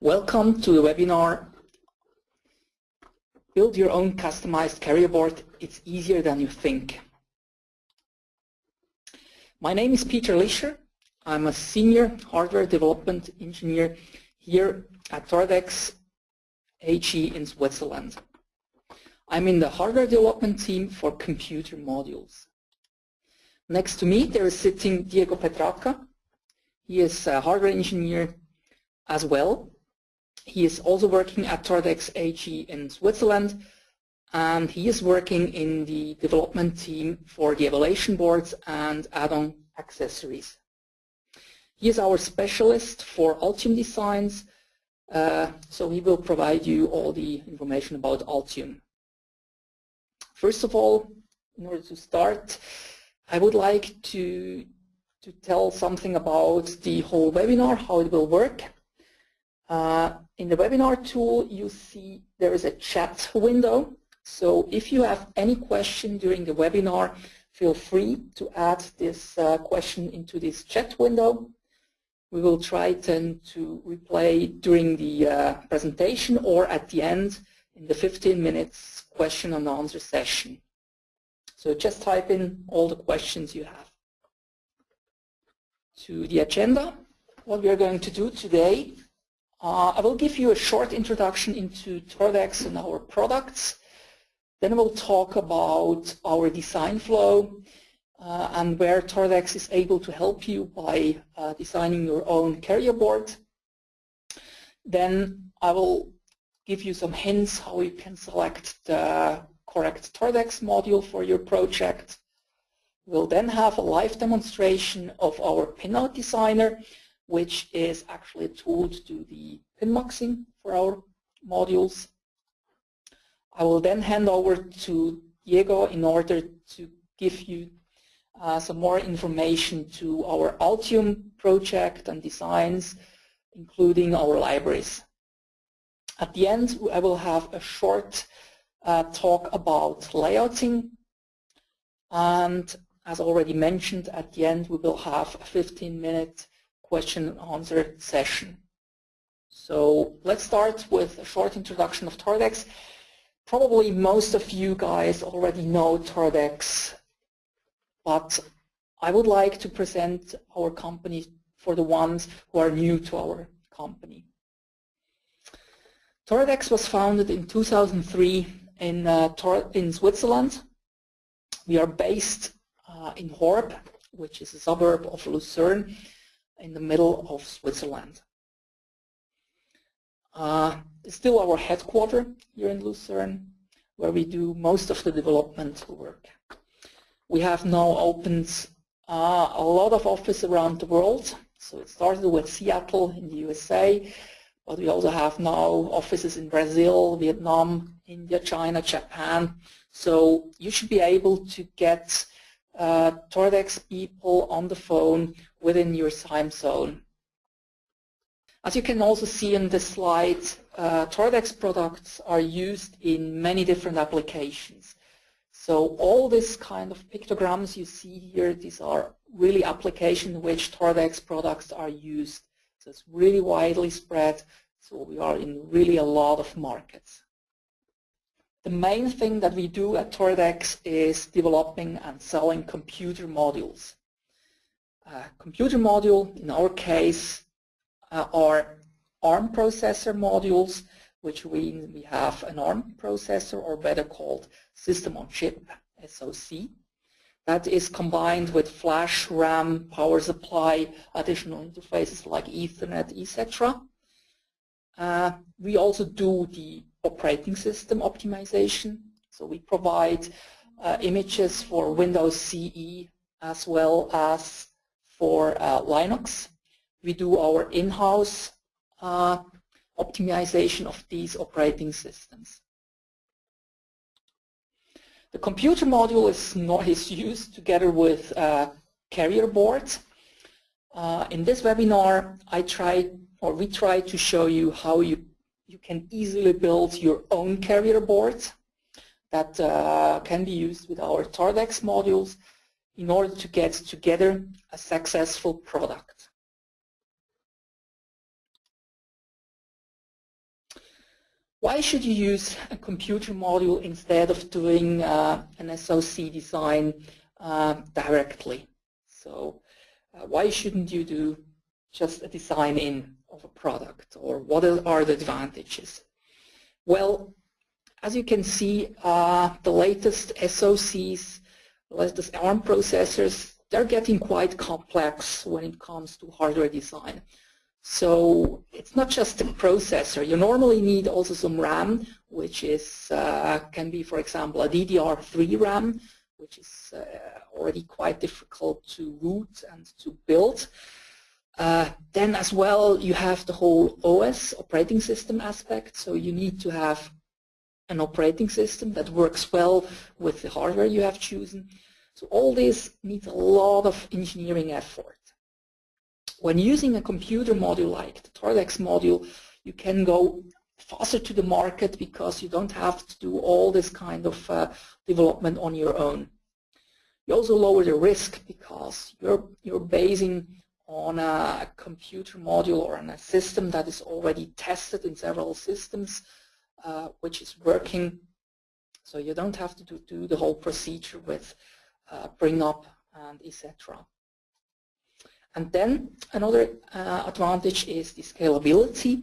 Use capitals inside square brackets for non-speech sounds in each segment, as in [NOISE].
Welcome to the webinar Build your own customized carrier board. It's easier than you think. My name is Peter Lischer. I'm a senior hardware development engineer here at Toradex AG in Switzerland. I'm in the hardware development team for computer modules. Next to me there is sitting Diego Petraca. He is a hardware engineer as well he is also working at Toradex AG in Switzerland and he is working in the development team for the evaluation boards and add-on accessories. He is our specialist for Altium designs, uh, so he will provide you all the information about Altium. First of all, in order to start, I would like to, to tell something about the whole webinar, how it will work. Uh, in the webinar tool, you see there is a chat window. So if you have any question during the webinar, feel free to add this uh, question into this chat window. We will try then to replay during the uh, presentation or at the end in the 15 minutes question and answer session. So just type in all the questions you have. To the agenda, what we are going to do today uh, I will give you a short introduction into Toradex and our products. Then we'll talk about our design flow uh, and where Toradex is able to help you by uh, designing your own carrier board. Then I will give you some hints how you can select the correct Toradex module for your project. We'll then have a live demonstration of our pinout designer which is actually a tool to do the pin muxing for our modules. I will then hand over to Diego in order to give you uh, some more information to our Altium project and designs, including our libraries. At the end, I will have a short uh, talk about layouting. And as already mentioned, at the end, we will have a 15-minute question and answer session. So let's start with a short introduction of Toradex. Probably most of you guys already know Toradex, but I would like to present our company for the ones who are new to our company. Toradex was founded in 2003 in, uh, in Switzerland. We are based uh, in Horw, which is a suburb of Lucerne, in the middle of Switzerland. Uh, it's still our headquarters here in Lucerne, where we do most of the development work. We have now opened uh, a lot of offices around the world. So it started with Seattle in the USA, but we also have now offices in Brazil, Vietnam, India, China, Japan. So you should be able to get uh, Toradex people on the phone within your time zone. As you can also see in this slide, uh, Toradex products are used in many different applications. So all this kind of pictograms you see here, these are really applications in which Toradex products are used. So it's really widely spread, so we are in really a lot of markets. The main thing that we do at Toradex is developing and selling computer modules. Uh, computer module, in our case, uh, are ARM processor modules, which means we have an ARM processor, or better called System on Chip, SoC. That is combined with flash, RAM, power supply, additional interfaces like Ethernet, etc. Uh, we also do the operating system optimization. So we provide uh, images for Windows CE as well as for uh, Linux. We do our in-house uh, optimization of these operating systems. The computer module is, not, is used together with uh, carrier boards. Uh, in this webinar, I try or we try to show you how you you can easily build your own carrier board that uh, can be used with our Toradex modules in order to get together a successful product. Why should you use a computer module instead of doing uh, an SOC design uh, directly? So uh, why shouldn't you do just a design in of a product or what are the advantages? Well, as you can see, uh, the latest SOCs, the latest ARM processors, they're getting quite complex when it comes to hardware design. So it's not just a processor. You normally need also some RAM, which is uh, can be, for example, a DDR3 RAM, which is uh, already quite difficult to route and to build. Uh, then as well, you have the whole OS, operating system aspect. So you need to have an operating system that works well with the hardware you have chosen. So all this needs a lot of engineering effort. When using a computer module like the Toradex module, you can go faster to the market because you don't have to do all this kind of uh, development on your own. You also lower the risk because you're, you're basing on a computer module or on a system that is already tested in several systems, uh, which is working. So you don't have to do, do the whole procedure with uh, bring up and etc. And then another uh, advantage is the scalability.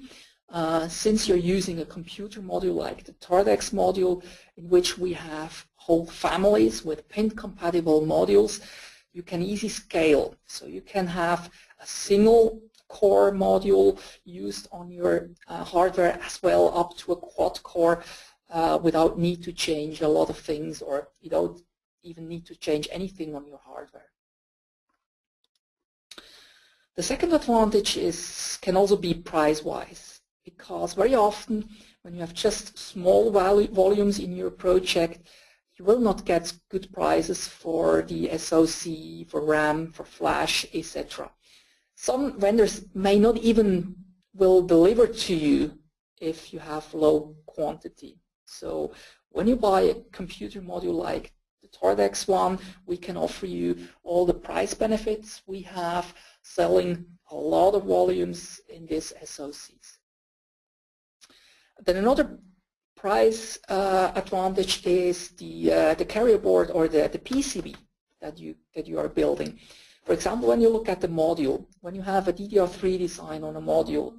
Uh, since you're using a computer module like the Toradex module, in which we have whole families with pin-compatible modules, you can easily scale. So you can have a single core module used on your uh, hardware as well up to a quad core uh, without need to change a lot of things or you don't even need to change anything on your hardware. The second advantage is can also be price-wise because very often when you have just small volumes in your project, you will not get good prices for the SOC, for RAM, for flash, etc. Some vendors may not even will deliver to you if you have low quantity. So when you buy a computer module like the Toradex one, we can offer you all the price benefits we have selling a lot of volumes in these SOCs. Then another price uh, advantage is the uh, the carrier board or the the PCB that you that you are building. For example, when you look at the module, when you have a DDR3 design on a module,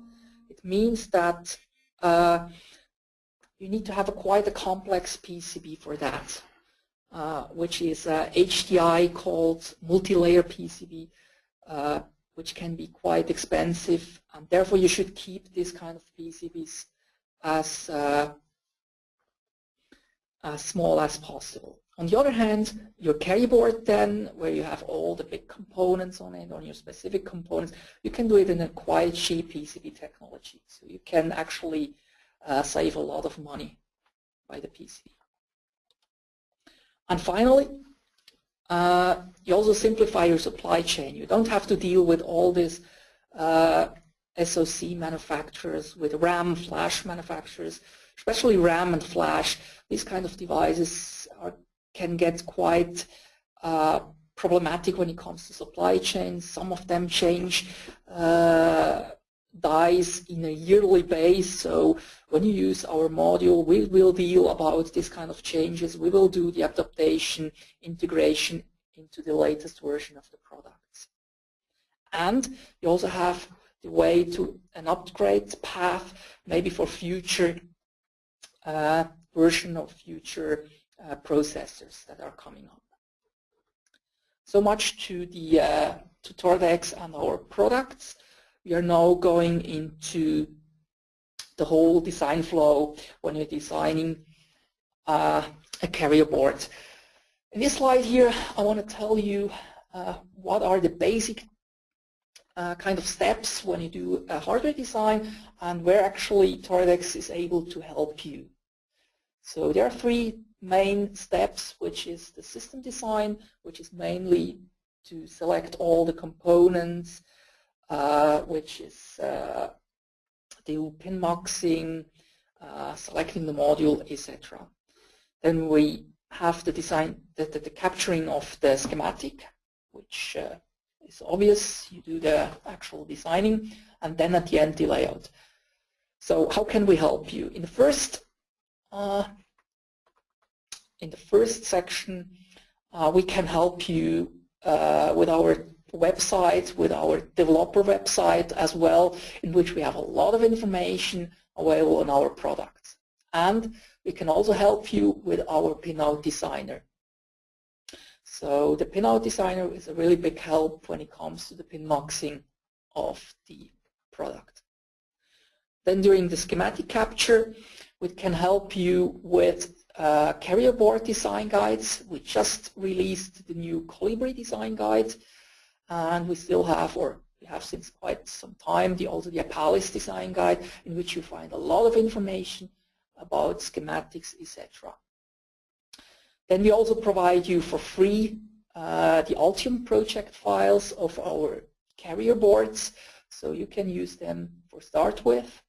it means that uh, you need to have a quite a complex PCB for that, uh, which is uh, HDI called multi-layer PCB, uh, which can be quite expensive, and therefore you should keep this kind of PCBs as uh, as small as possible. On the other hand, your carry board then, where you have all the big components on it, on your specific components, you can do it in a quite cheap PCB technology. So you can actually uh, save a lot of money by the PCB. And finally, uh, you also simplify your supply chain. You don't have to deal with all these uh, SOC manufacturers, with RAM, flash manufacturers, especially RAM and flash. These kind of devices are, can get quite uh, problematic when it comes to supply chains. Some of them change uh, dies in a yearly base. So when you use our module, we will deal about this kind of changes. We will do the adaptation, integration into the latest version of the products. And you also have the way to an upgrade path, maybe for future uh, version of future uh, processors that are coming up. So much to the uh, to Toradex and our products. We are now going into the whole design flow when you're designing uh, a carrier board. In this slide here, I want to tell you uh, what are the basic uh, kind of steps when you do a hardware design and where actually Toradex is able to help you. So there are three main steps, which is the system design, which is mainly to select all the components, uh, which is uh, the pin muxing, uh, selecting the module, etc. Then we have the design, the, the, the capturing of the schematic, which uh, is obvious. You do the actual designing, and then at the end the layout. So how can we help you? In the first uh, in the first section, uh, we can help you uh, with our website, with our developer website as well, in which we have a lot of information available on our products. And we can also help you with our pinout designer. So the pinout designer is a really big help when it comes to the pin muxing of the product. Then during the schematic capture, we can help you with uh, carrier board design guides. We just released the new Colibri design guide, and we still have, or we have since quite some time, the, also the Apalis design guide, in which you find a lot of information about schematics, etc. Then we also provide you for free uh, the Altium project files of our carrier boards, so you can use them for start with.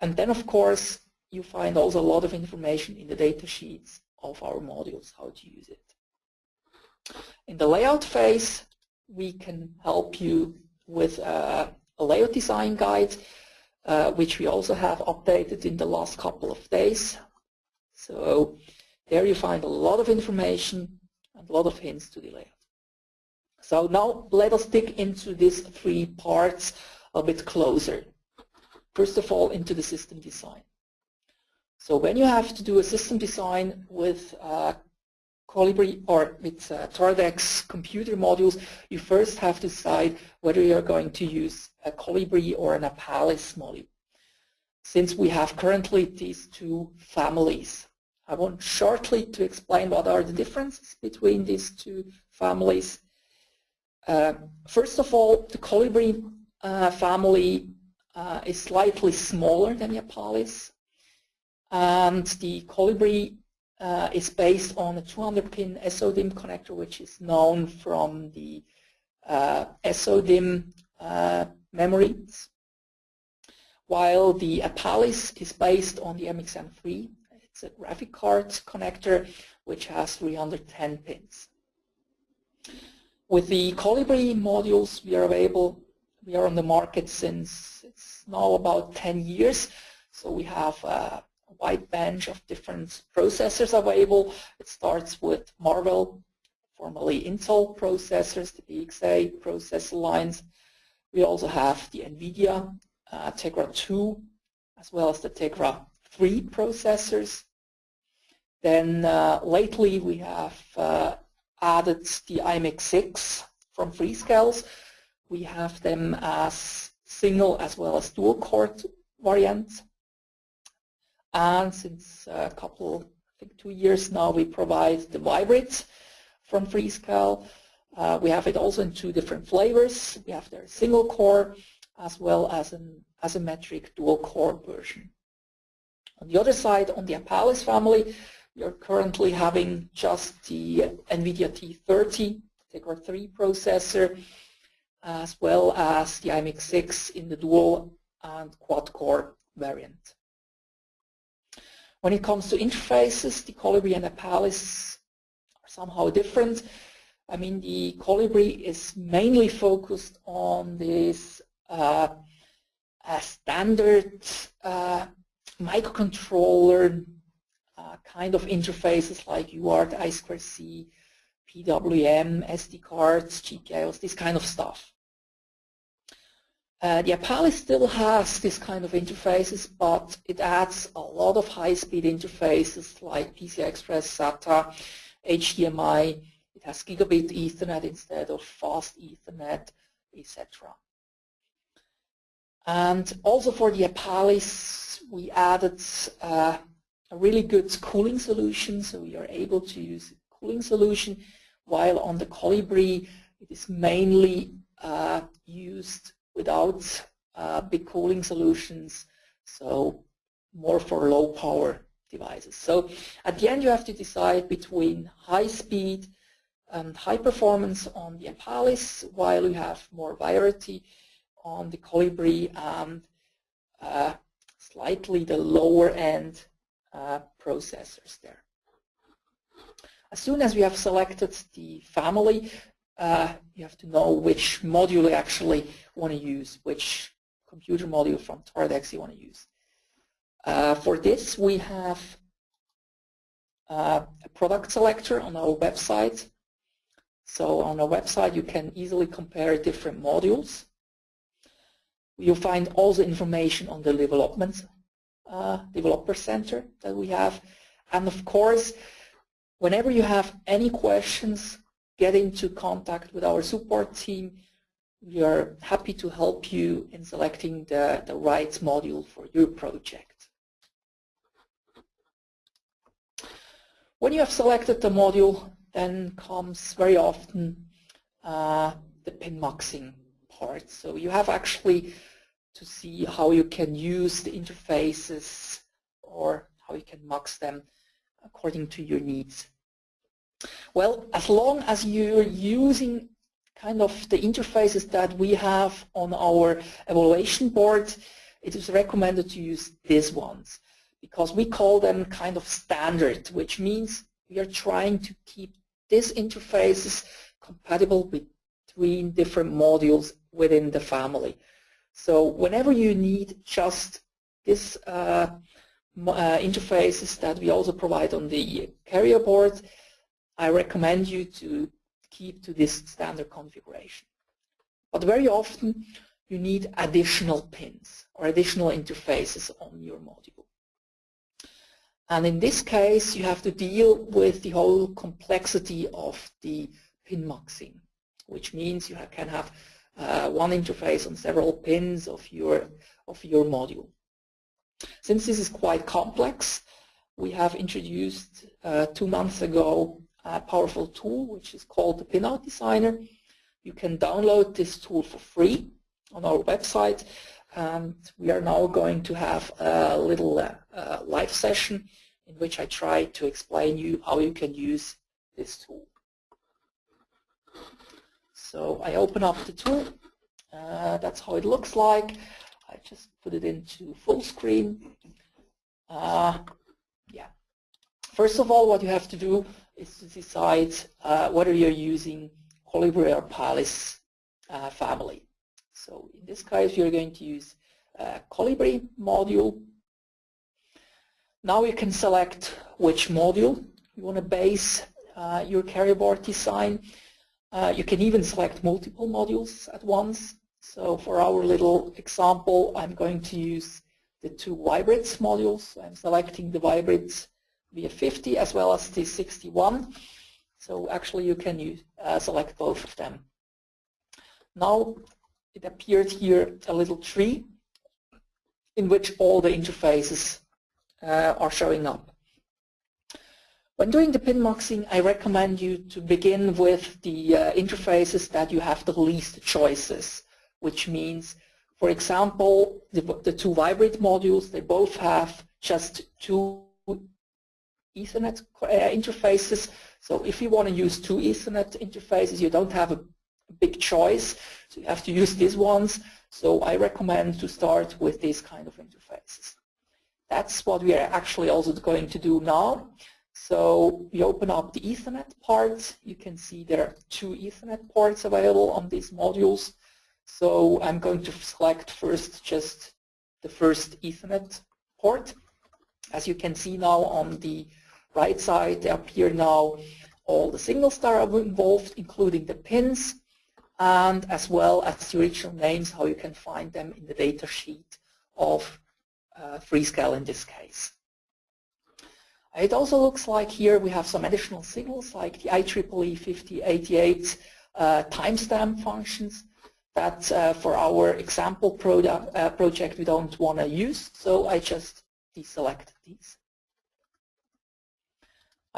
And then, of course, you find also a lot of information in the data sheets of our modules, how to use it. In the layout phase, we can help you with uh, a layout design guide, uh, which we also have updated in the last couple of days. So there you find a lot of information and a lot of hints to the layout. So now let us dig into these three parts a bit closer. First of all, into the system design. So when you have to do a system design with uh, Colibri or with uh, computer modules, you first have to decide whether you're going to use a Colibri or an Apalis module. Since we have currently these two families, I want shortly to explain what are the differences between these two families. Uh, first of all, the Colibri uh, family uh, is slightly smaller than the Apalis and the Colibri uh, is based on a 200-pin SODIMM connector, which is known from the uh, SODIMM uh, memories, while the Apalis is based on the MXM3. It's a graphic card connector, which has 310 pins. With the Colibri modules, we are available, we are on the market since it's now about 10 years. So we have uh, wide bench of different processors available. It starts with Marvell, formerly Intel processors, the PXA processor lines. We also have the NVIDIA uh, Tegra 2 as well as the Tegra 3 processors. Then uh, lately we have uh, added the IMX6 from Freescales. We have them as single as well as dual core variants. And since a couple, I think two years now, we provide the Vybrid from Freescale. Uh, we have it also in two different flavors. We have their single core as well as an asymmetric dual core version. On the other side, on the Apalis family, we are currently having just the NVIDIA T30 Tegra 3 processor, as well as the IMX6 in the dual and quad core variant. When it comes to interfaces, the Colibri and Apalis are somehow different. I mean, the Colibri is mainly focused on this uh, standard uh, microcontroller uh, kind of interfaces like UART, I2C, PWM, SD cards, GPIOs, this kind of stuff. Uh, the Apalis still has this kind of interfaces, but it adds a lot of high-speed interfaces like PCI Express, SATA, HDMI. It has gigabit Ethernet instead of fast Ethernet, etc. And also for the Apalis, we added uh, a really good cooling solution, so we are able to use cooling solution, while on the Colibri, it is mainly uh, used without uh, big cooling solutions, so more for low power devices. So at the end you have to decide between high speed and high performance on the Apalis while you have more variety on the Colibri and uh, slightly the lower end uh, processors there. As soon as we have selected the family, uh, you have to know which module you actually want to use, which computer module from Toradex you want to use. Uh, for this, we have uh, a product selector on our website. So on our website, you can easily compare different modules. You'll find all the information on the development uh, developer center that we have. And of course, whenever you have any questions, get into contact with our support team. We are happy to help you in selecting the, the right module for your project. When you have selected the module, then comes very often uh, the pin muxing part. So you have actually to see how you can use the interfaces or how you can mux them according to your needs. Well, as long as you're using kind of the interfaces that we have on our evaluation board, it is recommended to use these ones because we call them kind of standard, which means we are trying to keep these interfaces compatible between different modules within the family. So whenever you need just these uh, uh, interfaces that we also provide on the carrier board, I recommend you to keep to this standard configuration. But very often you need additional pins or additional interfaces on your module. And in this case, you have to deal with the whole complexity of the pin muxing, which means you can have uh, one interface on several pins of your, of your module. Since this is quite complex, we have introduced uh, two months ago a powerful tool which is called the Pinout Designer. You can download this tool for free on our website and we are now going to have a little uh, uh, live session in which I try to explain you how you can use this tool. So I open up the tool. Uh, that's how it looks like. I just put it into full screen. Uh, yeah. First of all, what you have to do is to decide uh, whether you're using Colibri or Apalis uh, family. So in this case, you're going to use uh, Colibri module. Now you can select which module you want to base uh, your carrier board design. Uh, you can even select multiple modules at once. So for our little example, I'm going to use the two Vybrids modules. I'm selecting the Vybrids VF50 as well as the 61. So actually you can use, uh, select both of them. Now it appeared here a little tree in which all the interfaces uh, are showing up. When doing the pin muxing, I recommend you to begin with the uh, interfaces that you have the least choices, which means, for example, the, the two Vybrid modules, they both have just two Ethernet uh, interfaces. So if you want to use two Ethernet interfaces, you don't have a big choice. So you have to use these ones. So I recommend to start with these kind of interfaces. That's what we are actually also going to do now. So we open up the Ethernet part. You can see there are two Ethernet ports available on these modules. So I'm going to select first just the first Ethernet port. As you can see now on the right side, there appear now all the signals that are involved, including the pins, and as well as the original names, how you can find them in the data sheet of uh, Freescale in this case. It also looks like here we have some additional signals like the IEEE 1588 uh, timestamp functions that uh, for our example product, uh, project we don't want to use, so I just deselect these.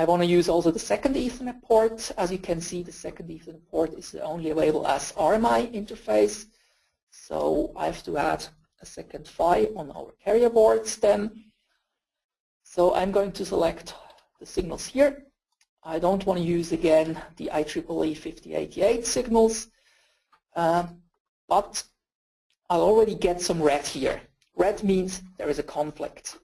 I want to use also the second Ethernet port. As you can see, the second Ethernet port is only available as RMI interface, so I have to add a second PHY on our carrier boards then. So I'm going to select the signals here. I don't want to use again the IEEE 1588 signals, um, but I'll already get some red here. Red means there is a conflict.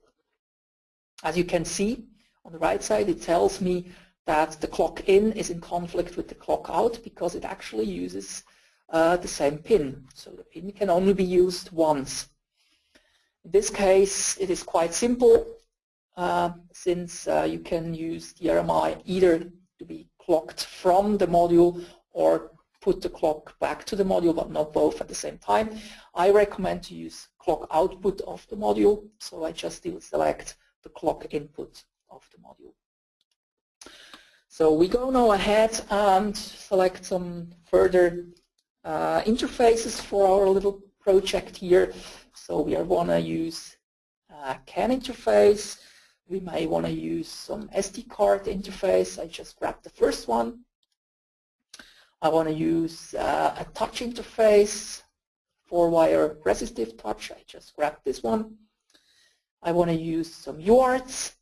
As you can see on the right side, it tells me that the clock in is in conflict with the clock out because it actually uses uh, the same pin. So the pin can only be used once. In this case, it is quite simple uh, since uh, you can use the RMI either to be clocked from the module or put the clock back to the module, but not both at the same time. I recommend to use clock output of the module, so I just select the clock input of the module. So we go now ahead and select some further uh, interfaces for our little project here. So we are want to use a CAN interface. We may want to use some SD card interface. I just grabbed the first one. I want to use uh, a touch interface, four-wire resistive touch. I just grabbed this one. I want to use some UARTs.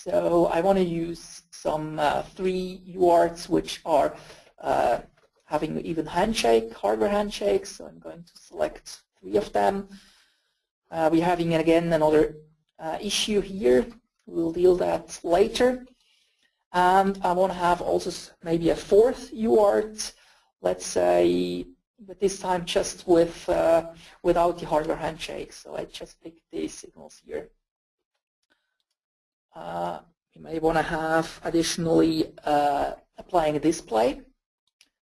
So I want to use some uh, three UARTs which are uh, having even handshake, hardware handshakes. So I'm going to select three of them. Uh, we're having again another uh, issue here. We'll deal that later. And I want to have also maybe a fourth UART, let's say, but this time just with uh, without the hardware handshake. So I just pick these signals here. Uh, you may want to have additionally uh, applying a display.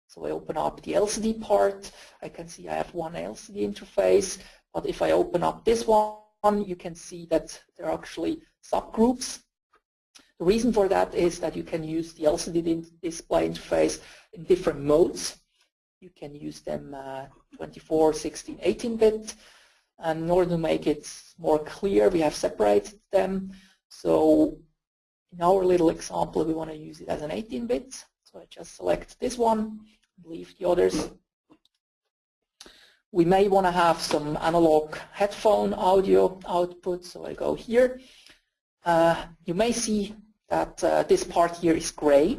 So I open up the LCD part. I can see I have one LCD interface. But if I open up this one, you can see that there are actually subgroups the reason for that is that you can use the LCD display interface in different modes. You can use them uh, 24, 16, 18-bit. And in order to make it more clear, we have separated them. So in our little example, we want to use it as an 18-bit. So I just select this one, leave the others. We may want to have some analog headphone audio output, so I go here. Uh, you may see that uh, this part here is gray.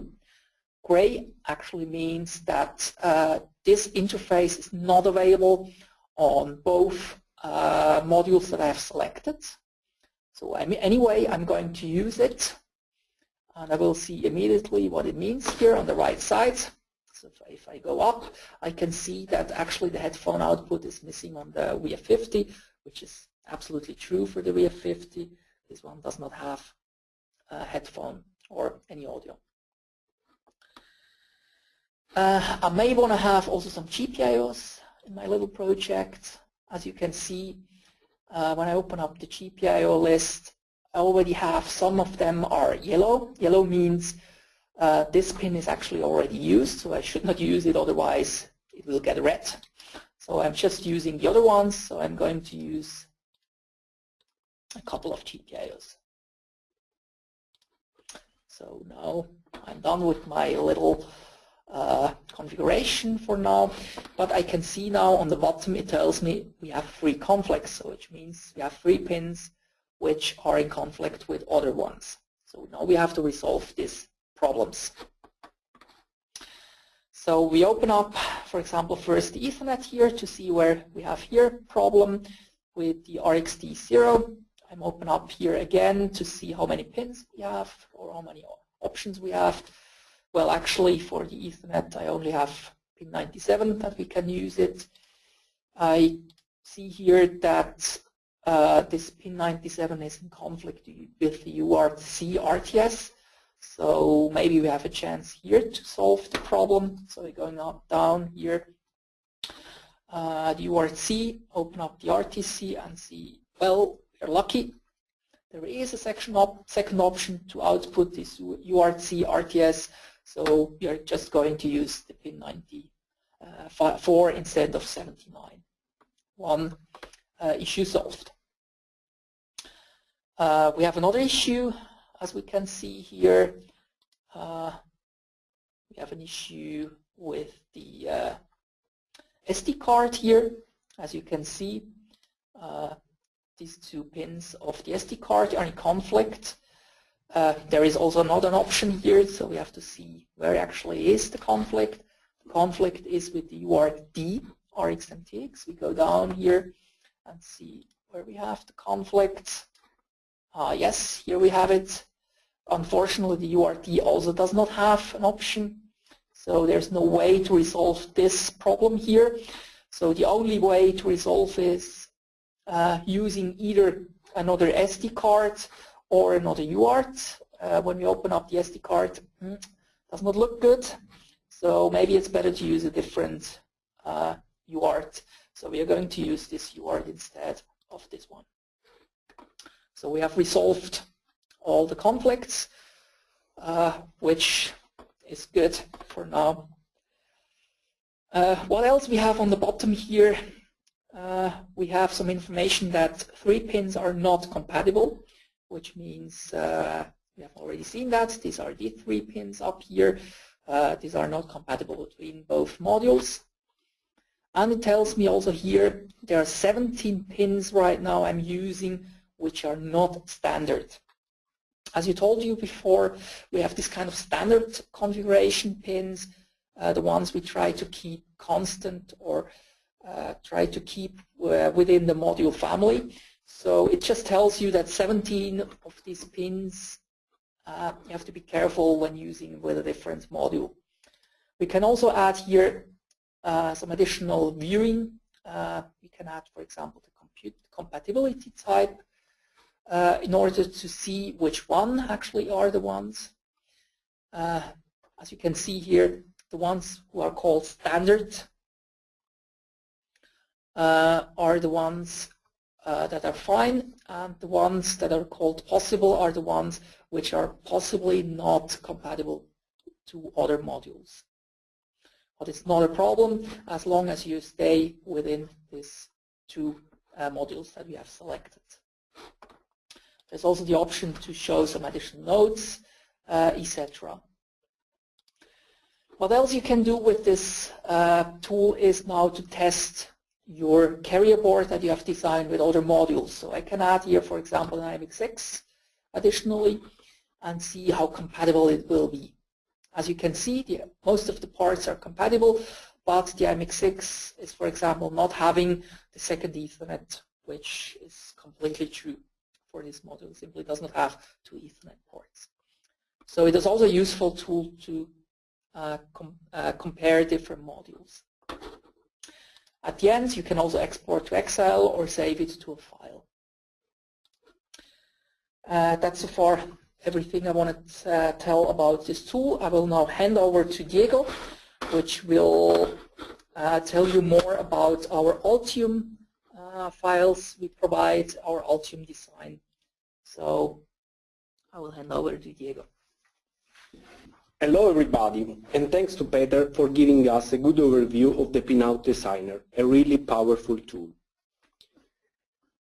Gray actually means that uh, this interface is not available on both uh, modules that I have selected. So anyway, I'm going to use it and I will see immediately what it means here on the right side. So if I, go up, I can see that actually the headphone output is missing on the VF50, which is absolutely true for the VF50. This one does not have uh, headphone or any audio. Uh, I may want to have also some GPIOs in my little project. As you can see, uh, when I open up the GPIO list, I already have some of them are yellow. Yellow means uh, this pin is actually already used, so I should not use it, otherwise it will get red. So I'm just using the other ones, so I'm going to use a couple of GPIOs. So now I'm done with my little uh, configuration for now, but I can see now on the bottom it tells me we have three conflicts, so which means we have three pins which are in conflict with other ones. So now we have to resolve these problems. So we open up, for example, first the Ethernet here to see where we have here problem with the RxD0. I'm open up here again to see how many pins we have or how many options we have. Well, actually, for the Ethernet, I only have pin 97 that we can use it. I see here that uh, this pin 97 is in conflict with the UART-C RTS. So maybe we have a chance here to solve the problem. So we're going up, down here, uh, the UART-C, open up the RTC and see, well, we're lucky. There is a section op second option to output this UART-C RTS, so we are just going to use the pin 94 uh, instead of 79. One uh, issue solved. Uh, we have another issue, as we can see here. We have an issue with the SD card here, as you can see. Uh, these two pins of the SD card are in conflict. Uh, there is also not an option here, so we have to see where actually is the conflict. The conflict is with the UART RxMTX. We go down here and see where we have the conflict. Uh, yes, here we have it. Unfortunately, the UART also does not have an option, so there's no way to resolve this problem here. So the only way to resolve is uh, using either another SD card or another UART. Uh, when we open up the SD card, mm, does not look good. So maybe it's better to use a different uh, UART. So we are going to use this UART instead of this one. So we have resolved all the conflicts, uh, which is good for now. Uh, what else we have on the bottom here? Uh, we have some information that three pins are not compatible, which means uh, we have already seen that. These are the three pins up here. Uh, these are not compatible between both modules. And it tells me also here there are 17 pins right now I'm using which are not standard. As you told you before, we have this kind of standard configuration pins, uh, the ones we try to keep constant or uh, try to keep uh, within the module family. So it just tells you that 17 of these pins uh, you have to be careful when using with a different module. We can also add here uh, some additional viewing. Uh, we can add, for example, the compute compatibility type uh, in order to see which one actually are the ones. Uh, as you can see here, the ones who are called standard uh, are the ones uh, that are fine, and the ones that are called possible are the ones which are possibly not compatible to other modules. But it's not a problem as long as you stay within these two uh, modules that we have selected. There's also the option to show some additional nodes, uh, etc. What else you can do with this uh, tool is now to test your carrier board that you have designed with other modules. So I can add here, for example, an IMX6 additionally and see how compatible it will be. As you can see, the, most of the parts are compatible, but the IMX6 is, for example, not having the second Ethernet, which is completely true for this module. It simply does not have two Ethernet ports. So it is also a useful tool to uh, com uh, compare different modules. At the end, you can also export to Excel or save it to a file. Uh, that's so far everything I want to uh, tell about this tool. I will now hand over to Diego, which will uh, tell you more about our Altium uh, files we provide, our Altium design. So I will hand over to Diego. Hello everybody, and thanks to Peter for giving us a good overview of the Pinout Designer, a really powerful tool.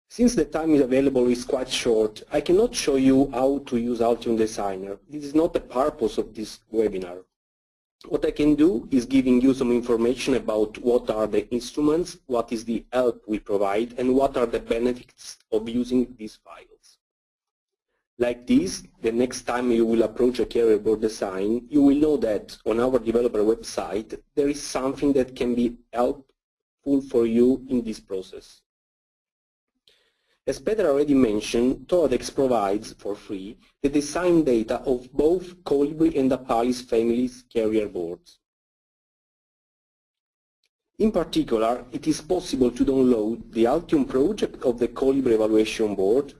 Since the time is available is quite short, I cannot show you how to use Altium Designer. This is not the purpose of this webinar. What I can do is giving you some information about what are the instruments, what is the help we provide, and what are the benefits of using these files. Like this, the next time you will approach a carrier board design, you will know that on our developer website, there is something that can be helpful for you in this process. As Peter already mentioned, Toradex provides for free the design data of both Colibri and Apalis families carrier boards. In particular, it is possible to download the Altium project of the Colibri evaluation board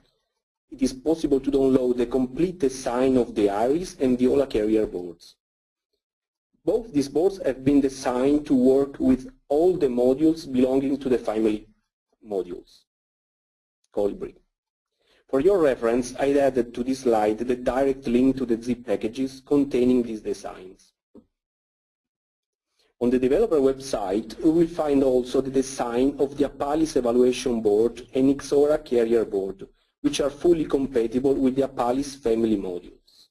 it is possible to download the complete design of the Iris and Viola carrier boards. Both these boards have been designed to work with all the modules belonging to the family modules, Colibri. For your reference, I added to this slide the direct link to the zip packages containing these designs. On the developer website, we will find also the design of the Apalis evaluation board and Ixora carrier board, which are fully compatible with the Apalis family modules.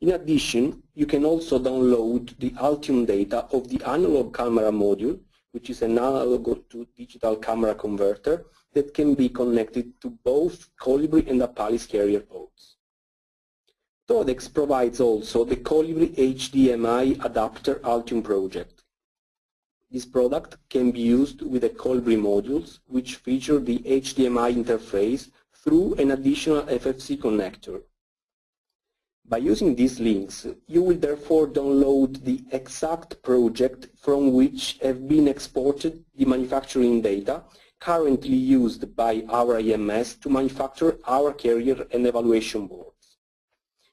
In addition, you can also download the Altium data of the analog camera module, which is an analog to digital camera converter that can be connected to both Colibri and Apalis carrier ports. Toradex provides also the Colibri HDMI adapter Altium project. This product can be used with the Colibri modules, which feature the HDMI interface through an additional FFC connector. By using these links, you will therefore download the exact project from which have been exported the manufacturing data currently used by our EMS to manufacture our carrier and evaluation boards.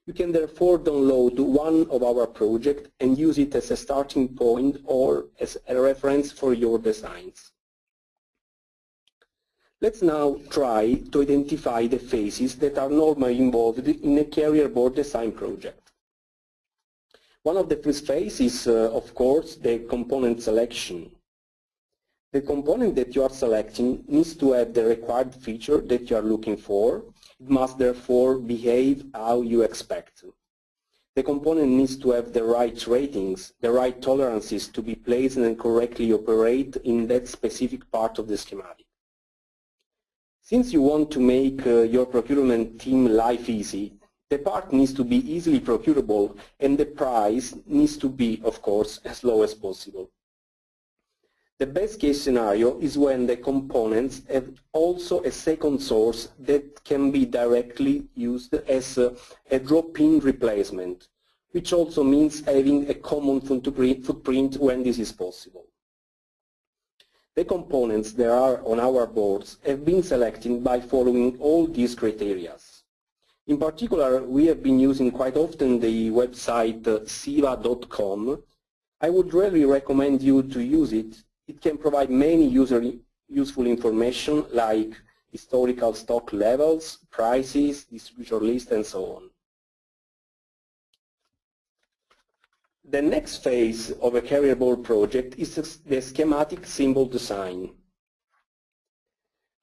You can therefore download one of our projects and use it as a starting point or as a reference for your designs. Let's now try to identify the phases that are normally involved in a carrier board design project. One of the first phases uh, of course, the component selection. The component that you are selecting needs to have the required feature that you are looking for. It must therefore behave how you expect. The component needs to have the right ratings, the right tolerances to be placed and correctly operate in that specific part of the schematic. Since you want to make uh, your procurement team life easy, the part needs to be easily procurable and the price needs to be, of course, as low as possible. The best case scenario is when the components have also a second source that can be directly used as a, a drop-in replacement, which also means having a common footprint when this is possible. The components that are on our boards have been selected by following all these criteria. In particular, we have been using quite often the website uh, ciiva.com. I would really recommend you to use it. It can provide many user useful information like historical stock levels, prices, distributor list, and so on. The next phase of a carrier board project is the schematic symbol design.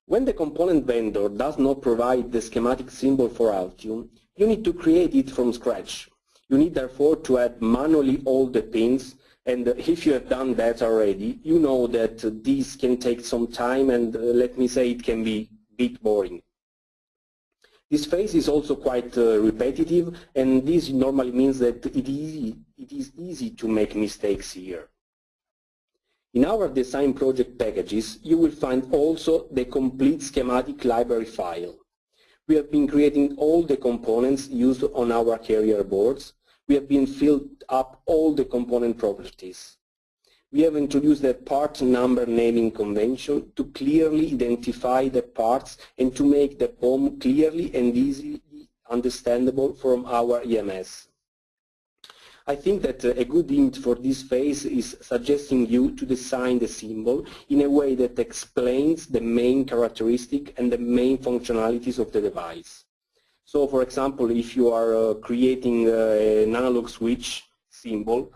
When the component vendor does not provide the schematic symbol for Altium, you need to create it from scratch. You need therefore to add manually all the pins and if you have done that already, you know that this can take some time and uh, let me say it can be a bit boring. This phase is also quite uh, repetitive and this normally means that it is, it is easy to make mistakes here. In our design project packages, you will find also the complete schematic library file. We have been creating all the components used on our carrier boards. We have been filled up all the component properties. We have introduced the part number naming convention to clearly identify the parts and to make the BOM clearly and easily understandable from our EMS. I think that a good hint for this phase is suggesting you to design the symbol in a way that explains the main characteristic and the main functionalities of the device. So for example, if you are uh, creating uh, an analog switch symbol,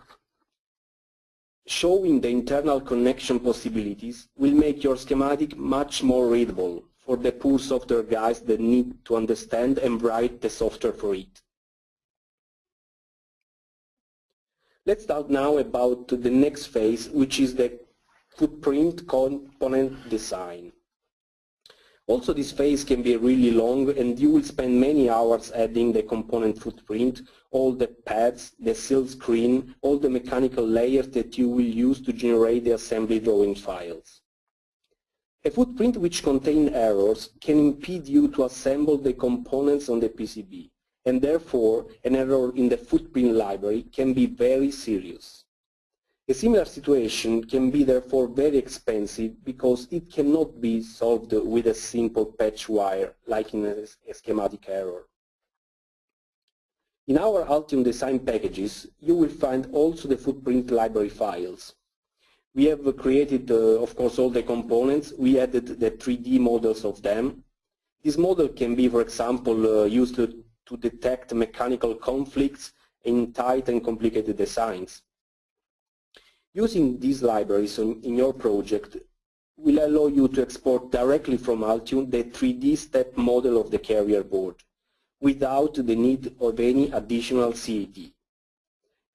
showing the internal connection possibilities will make your schematic much more readable for the poor software guys that need to understand and write the software for it. Let's talk now about the next phase, which is the footprint component design. Also this phase can be really long and you will spend many hours adding the component footprint, all the pads, the silkscreen, all the mechanical layers that you will use to generate the assembly drawing files. A footprint which contains errors can impede you to assemble the components on the PCB and therefore an error in the footprint library can be very serious. A similar situation can be therefore very expensive because it cannot be solved with a simple patch wire like in a, schematic error. In our Altium design packages, you will find also the footprint library files. We have created, uh, of course, all the components. We added the 3D models of them. This model can be, for example, uh, used to, to detect mechanical conflicts in tight and complicated designs. Using these libraries in, your project will allow you to export directly from Altium the 3D step model of the carrier board without the need of any additional CAD.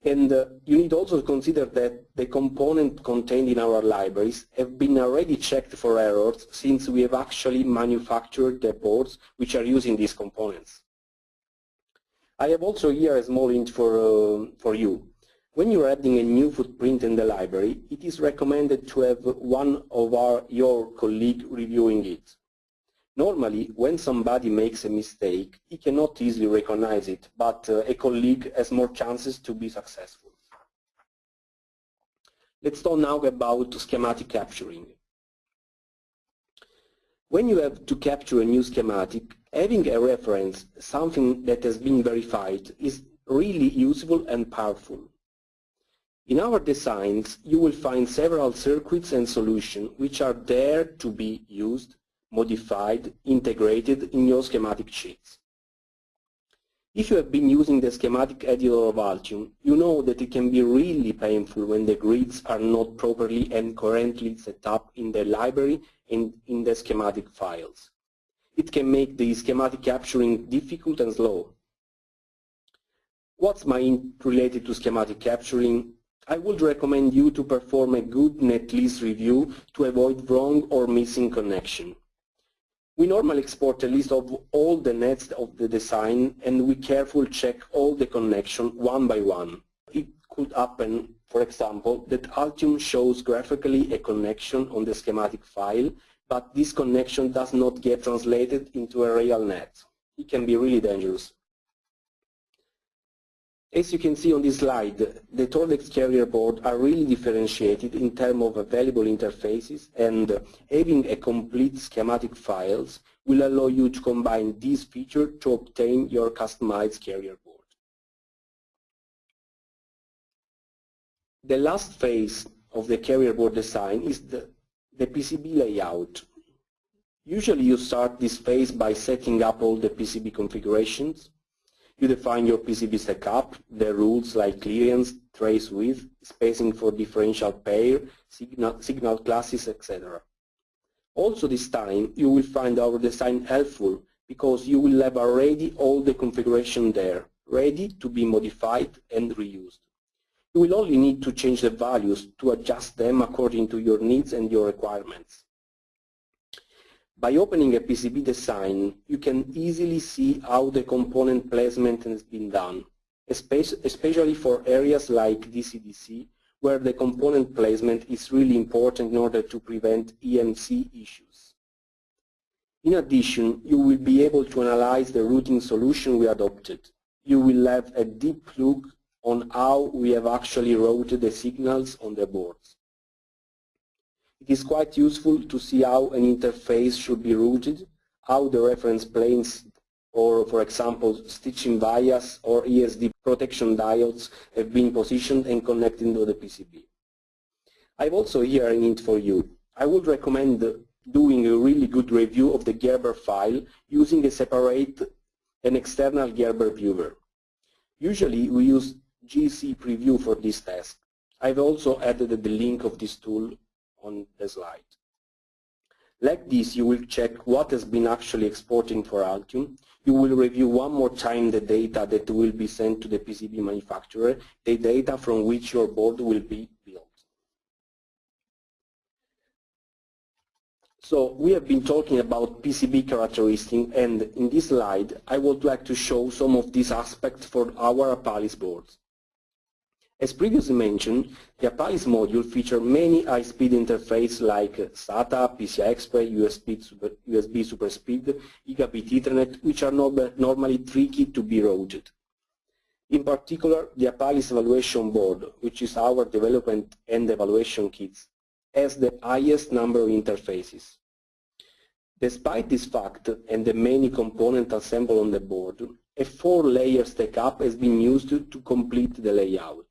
And uh, you need also to consider that the components contained in our libraries have been already checked for errors since we have actually manufactured the boards which are using these components. I have also here a small hint for, uh, for you. When you're adding a new footprint in the library, it is recommended to have one of our, your colleague reviewing it. Normally, when somebody makes a mistake, he cannot easily recognize it, but uh, a colleague has more chances to be successful. Let's talk now about schematic capturing. When you have to capture a new schematic, having a reference, something that has been verified, is really useful and powerful. In our designs, you will find several circuits and solutions which are there to be used, modified, integrated in your schematic sheets. If you have been using the schematic editor of Altium, you know that it can be really painful when the grids are not properly and currently set up in the library and in the schematic files. It can make the schematic capturing difficult and slow. What's my related to schematic capturing? I would recommend you to perform a good netlist review to avoid wrong or missing connection. We normally export a list of all the nets of the design and we carefully check all the connection one by one. It could happen, for example, that Altium shows graphically a connection on the schematic file, but this connection does not get translated into a real net. It can be really dangerous. As you can see on this slide, the Toradex carrier board are really differentiated in terms of available interfaces and having a complete schematic files will allow you to combine these features to obtain your customized carrier board. The last phase of the carrier board design is the, the PCB layout. Usually you start this phase by setting up all the PCB configurations you define your PCB setup, the rules like clearance, trace width, spacing for differential pair, signal, signal classes, etc. Also this time you will find our design helpful because you will have already all the configuration there, ready to be modified and reused. You will only need to change the values to adjust them according to your needs and your requirements. By opening a PCB design, you can easily see how the component placement has been done, especially for areas like DC-DC, where the component placement is really important in order to prevent EMC issues. In addition, you will be able to analyze the routing solution we adopted. You will have a deep look on how we have actually routed the signals on the boards. It is quite useful to see how an interface should be routed, how the reference planes or, for example, stitching vias or ESD protection diodes have been positioned and connected to the PCB. I've also here a hint for you. I would recommend doing a really good review of the Gerber file using a separate and external Gerber viewer. Usually we use GC Prevue for this task. I've also added the link of this tool on the slide. Like this, you will check what has been actually exporting for Altium. You will review one more time the data that will be sent to the PCB manufacturer, the data from which your board will be built. So we have been talking about PCB characteristics and in this slide I would like to show some of these aspects for our Apalis boards. As previously mentioned, the Apalis module features many high-speed interfaces like SATA, PCI Express, USB, super, USB SuperSpeed, Gigabit Ethernet, which are normally tricky to be routed. In particular, the Apalis evaluation board, which is our development and evaluation kits, has the highest number of interfaces. Despite this fact and the many components assembled on the board, a four-layer stack-up has been used to complete the layout.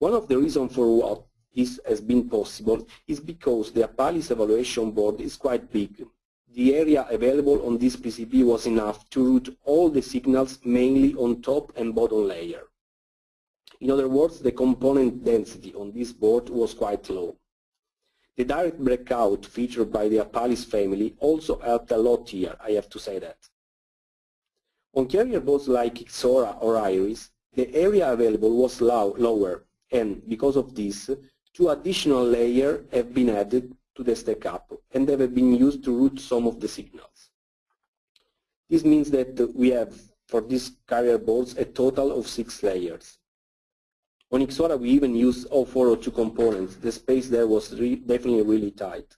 One of the reasons for what this has been possible is because the Apalis evaluation board is quite big. The area available on this PCB was enough to route all the signals mainly on top and bottom layer. In other words, the component density on this board was quite low. The direct breakout featured by the Apalis family also helped a lot here, I have to say that. On carrier boards like Ixora or Iris, the area available was low, lower, and because of this, two additional layers have been added to the stack-up and they have been used to route some of the signals. This means that we have, for these carrier boards, a total of six layers. On Ixora, we even used 0402 components. The space there was re definitely really tight.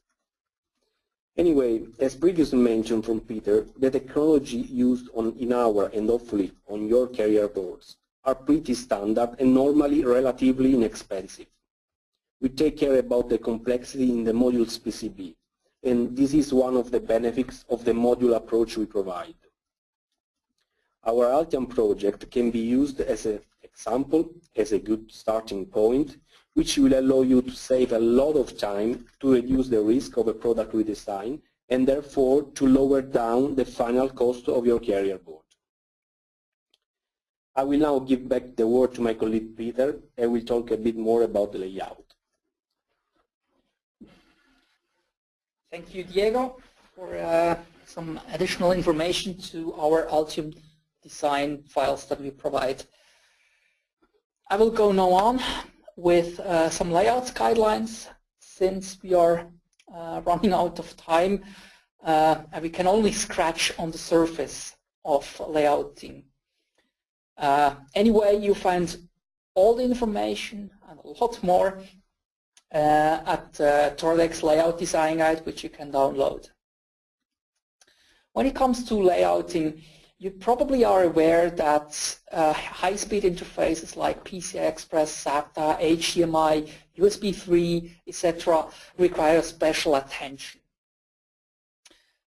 Anyway, as previously mentioned from Peter, the technology used on, in our and hopefully on your carrier boards are pretty standard and normally relatively inexpensive. We take care about the complexity in the module's PCB. and this is one of the benefits of the module approach we provide. Our Altium project can be used as an example, as a good starting point, which will allow you to save a lot of time to reduce the risk of a product redesign and therefore to lower down the final cost of your carrier board. I will now give back the word to my colleague Peter and we'll talk a bit more about the layout. Thank you, Diego, for uh, some additional information to our Altium design files that we provide. I will go now on with uh, some layouts guidelines since we are uh, running out of time uh, and we can only scratch on the surface of layouting. Uh, anyway, you find all the information and a lot more uh, at uh, Toradex Layout Design Guide, which you can download. When it comes to layouting, you probably are aware that uh, high-speed interfaces like PCI Express, SATA, HDMI, USB 3, etc. require special attention.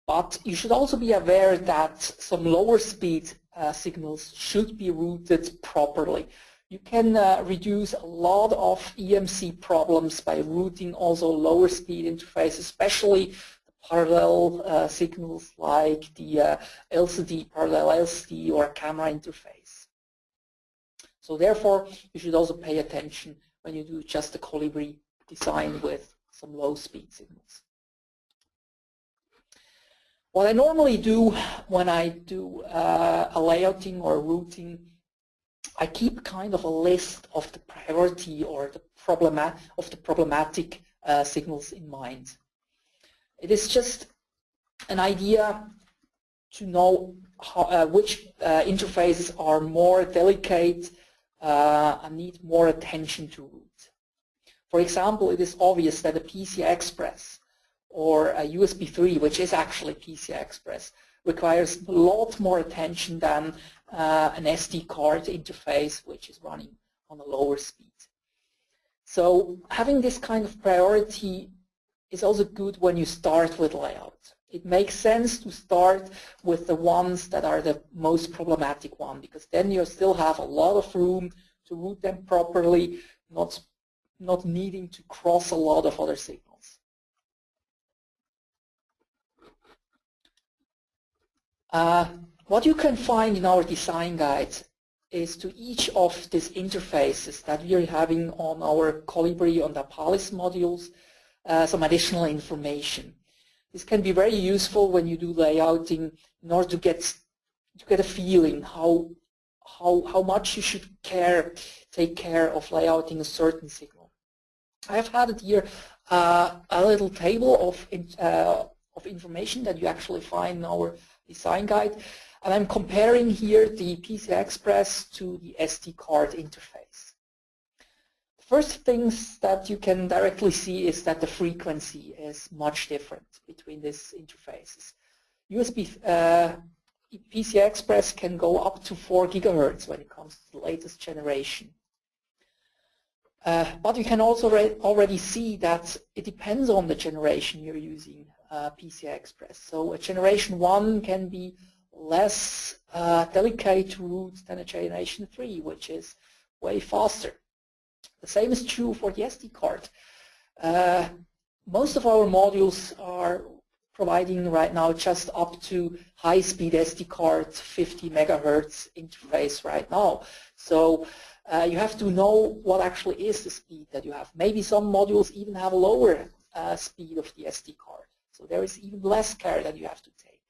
But you should also be aware that some lower speed uh, signals should be routed properly. You can uh, reduce a lot of EMC problems by routing also lower speed interfaces, especially parallel uh, signals like the uh, LCD, parallel LCD or camera interface. So therefore, you should also pay attention when you do just a Colibri design with some low speed signals. What I normally do when I do uh, a layouting or routing, I keep kind of a list of the priority or the problema of the problematic uh, signals in mind. It is just an idea to know how, uh, which uh, interfaces are more delicate uh, and need more attention to route. For example, it is obvious that a PCI Express or a USB 3, which is actually PCI Express, requires a lot more attention than uh, an SD card interface, which is running on a lower speed. So having this kind of priority is also good when you start with layout. It makes sense to start with the ones that are the most problematic one because then you still have a lot of room to route them properly, not, not needing to cross a lot of other signals. Uh, what you can find in our design guide is to each of these interfaces that we are having on our Colibri on the Apalis modules, uh, some additional information. This can be very useful when you do layouting in order to get to get a feeling how how how much you should care take care of layouting a certain signal. I have had here uh, a little table of uh, of information that you actually find in our design guide. And I'm comparing here the PCI Express to the SD card interface. The first things that you can directly see is that the frequency is much different between these interfaces. USB uh, PCI Express can go up to 4 gigahertz when it comes to the latest generation. Uh, but you can also already see that it depends on the generation you're using uh, PCI Express. So a generation 1 can be less uh, delicate to route than a generation 3, which is way faster. The same is true for the SD card. Uh, most of our modules are providing right now just up to high-speed SD card 50 megahertz interface right now. So uh, you have to know what actually is the speed that you have. Maybe some modules even have a lower uh, speed of the SD card. So there is even less care that you have to take.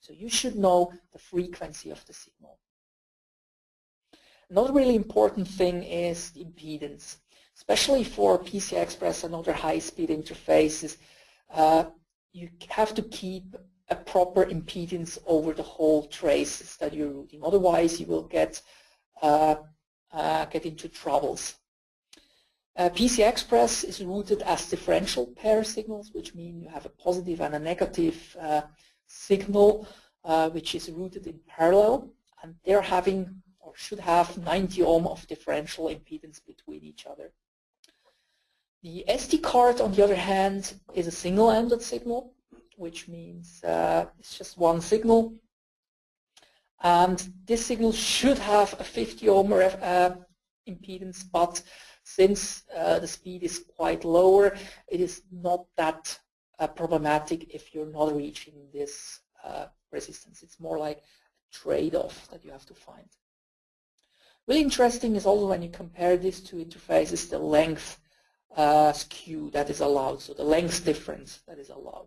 So you should know the frequency of the signal. Another really important thing is the impedance. Especially for PCI Express and other high-speed interfaces, uh, you have to keep a proper impedance over the whole traces that you're routing. Otherwise, you will get uh, uh, get into troubles. Uh, PCI Express is routed as differential pair signals, which mean you have a positive and a negative uh, signal, uh, which is routed in parallel, and they're having or should have 90 ohm of differential impedance between each other. The SD card, on the other hand, is a single-ended signal, which means uh, it's just one signal. And this signal should have a 50 ohm uh, impedance, but since uh, the speed is quite lower, it is not that uh, problematic if you're not reaching this uh, resistance. It's more like a trade-off that you have to find. Really interesting is also when you compare these two interfaces, the length uh, skew that is allowed, so the length difference that is allowed.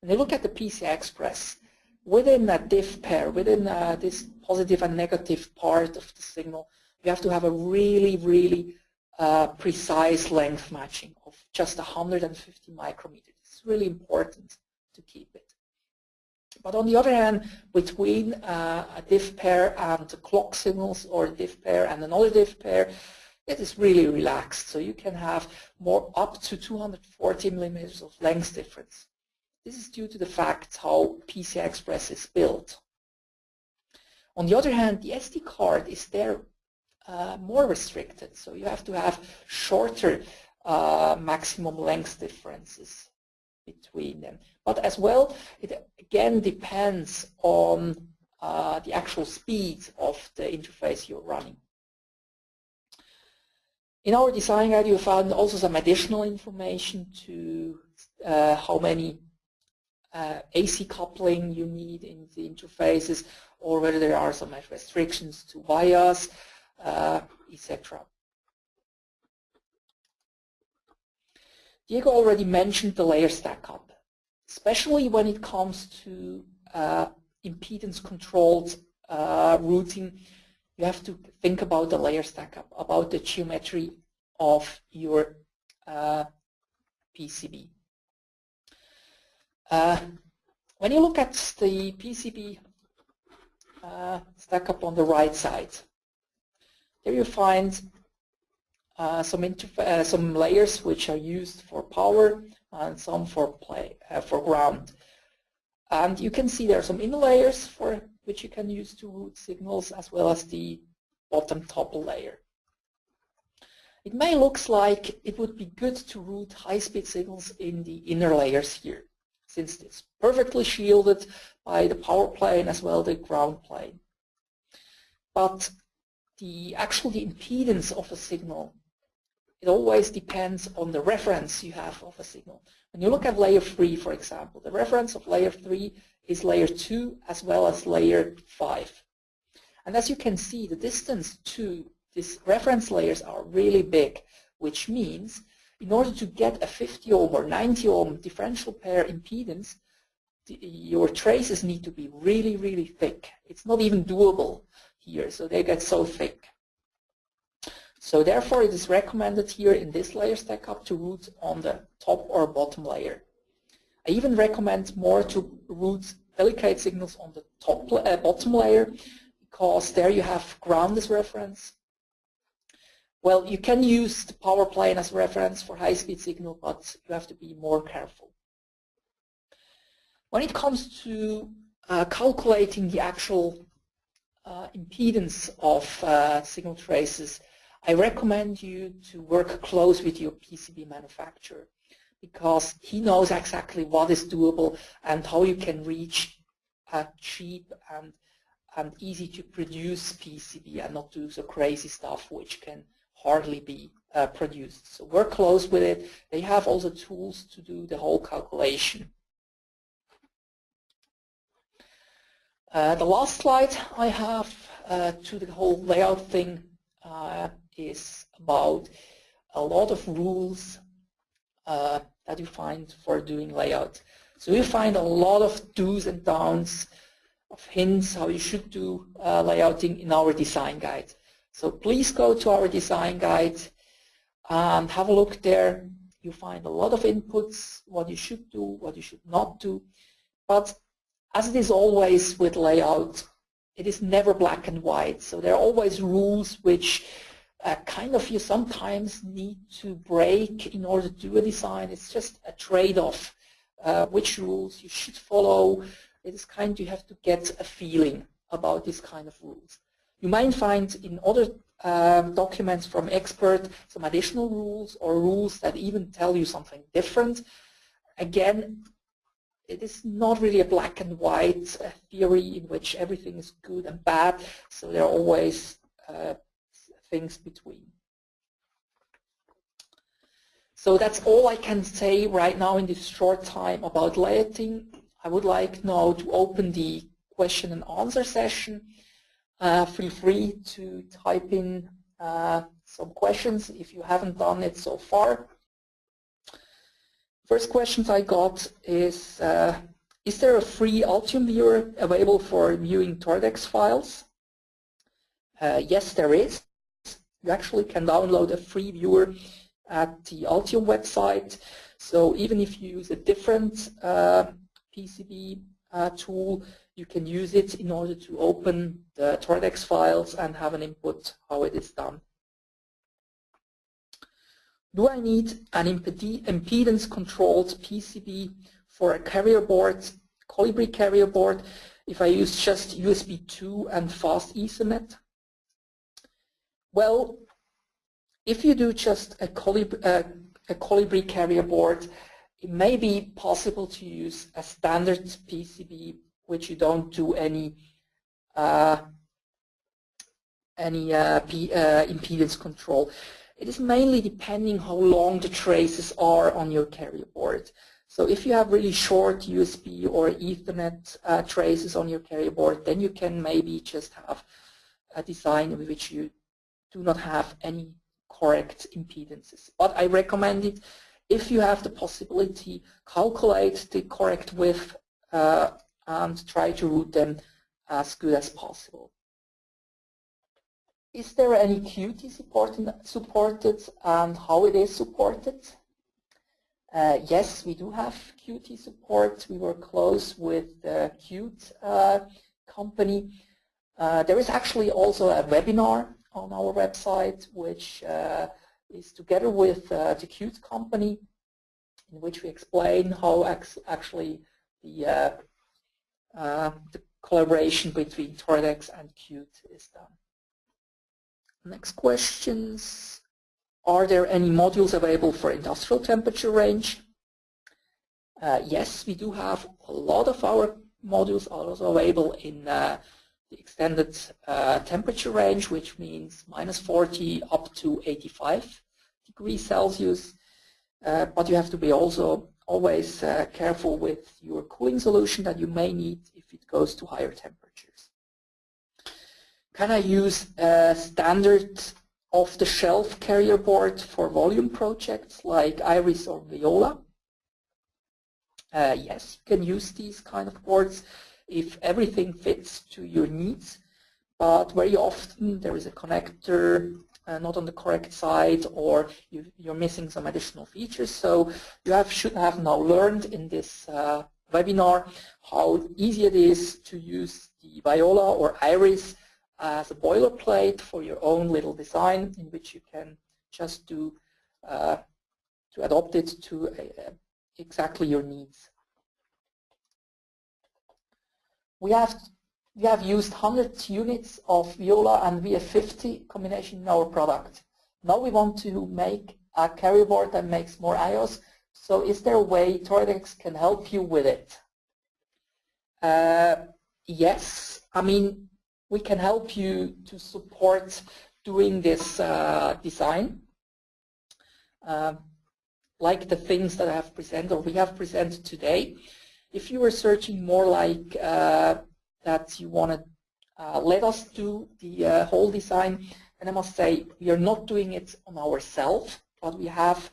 When you look at the PCI Express, within a diff pair, within uh, this positive and negative part of the signal, you have to have a really, really uh, precise length matching of just 150 micrometers. It's really important to keep it. But on the other hand, between uh, a diff pair and the clock signals or a diff pair and another diff pair, it is really relaxed. So you can have more up to 240 millimeters of length difference. This is due to the fact how PCI Express is built. On the other hand, the SD card is there uh, more restricted. So you have to have shorter uh, maximum length differences between them. But as well, it again depends on uh, the actual speed of the interface you're running. In our design guide, you found also some additional information to uh, how many uh, AC coupling you need in the interfaces or whether there are some restrictions to bias, etc. Diego already mentioned the layer stack up, especially when it comes to uh, impedance-controlled uh, routing. You have to think about the layer stack up, about the geometry of your uh, PCB. Uh, when you look at the PCB uh, stack up on the right side, there you find uh, some, uh, some layers which are used for power and some for play uh, for ground. And you can see there are some inner layers for which you can use to route signals as well as the bottom top layer. It may look like it would be good to route high-speed signals in the inner layers here, since it's perfectly shielded by the power plane as well as the ground plane. But the actual the impedance of a signal it always depends on the reference you have of a signal. When you look at layer 3, for example, the reference of layer 3 is layer 2 as well as layer 5. And as you can see, the distance to these reference layers are really big, which means in order to get a 50 ohm or 90 ohm differential pair impedance, the, your traces need to be really, really thick. It's not even doable here, so they get so thick. So therefore it is recommended here in this layer stack up to route on the top or bottom layer. I even recommend more to route delicate signals on the top uh, bottom layer because there you have ground as reference. Well, you can use the power plane as reference for high-speed signal, but you have to be more careful. When it comes to uh, calculating the actual uh, impedance of uh, signal traces, I recommend you to work close with your PCB manufacturer because he knows exactly what is doable and how you can reach a cheap and, and easy to produce PCB and not do so crazy stuff which can hardly be uh, produced. So work close with it. They have also tools to do the whole calculation. Uh, the last slide I have uh, to the whole layout thing uh, is about a lot of rules uh, that you find for doing layout. So you find a lot of do's and don'ts of hints how you should do uh, layouting in our design guide. So please go to our design guide and have a look there. You find a lot of inputs, what you should do, what you should not do. But as it is always with layout, it is never black and white. So there are always rules which uh, kind of you sometimes need to break in order to do a design. It's just a trade-off. Uh, which rules you should follow. It is kind you have to get a feeling about these kind of rules. You might find in other um, documents from expert some additional rules or rules that even tell you something different. Again, it is not really a black and white uh, theory in which everything is good and bad, so there are always uh, things between. So that's all I can say right now in this short time about layouting. I would like now to open the question and answer session. Uh, feel free to type in uh, some questions if you haven't done it so far. First questions I got is, uh, is there a free Altium viewer available for viewing Toradex files? Uh, yes, there is. You actually can download a free viewer at the Altium website. So even if you use a different uh, PCB uh, tool, you can use it in order to open the Toradex files and have an input how it is done. Do I need an impedance-controlled PCB for a carrier board, Colibri carrier board, if I use just USB 2 and fast Ethernet? Well, if you do just a Colibri, a Colibri carrier board, it may be possible to use a standard PCB which you don't do any uh, any uh, uh, impedance control. It is mainly depending how long the traces are on your carrier board. So if you have really short USB or Ethernet uh, traces on your carrier board, then you can maybe just have a design in which you do not have any correct impedances. But I recommend it if you have the possibility, calculate the correct width uh, and try to route them as good as possible. Is there any Qt supported and how it is supported? Uh, yes, we do have Qt support. We were close with the Qt uh, company. Uh, there is actually also a webinar on our website, which uh, is together with uh, the Qt company, in which we explain how actually the, uh, the collaboration between Toradex and Qt is done. Next questions. Are there any modules available for industrial temperature range? Uh, yes, we do have a lot of our modules are also available in uh, the extended uh, temperature range, which means minus 40 up to 85 degrees Celsius. Uh, but you have to be also always uh, careful with your cooling solution that you may need if it goes to higher temperatures. Can I use a standard off-the-shelf carrier board for volume projects like Iris or Viola? Uh, yes, you can use these kind of boards if everything fits to your needs. But very often there is a connector uh, not on the correct side or you, are missing some additional features. So you have, should have now learned in this uh, webinar how easy it is to use the Viola or Iris as a boilerplate for your own little design in which you can just do uh, to adopt it to exactly your needs. We have, we have used 100 units of Viola and VF50 combination in our product. Now we want to make a carrier board that makes more IOs. So is there a way Toradex can help you with it? Uh, yes. I mean, we can help you to support doing this uh, design. Uh, like the things that I have presented or we have presented today. If you are searching more like uh, that you want to uh, let us do the uh, whole design, and I must say we are not doing it on ourselves, but we have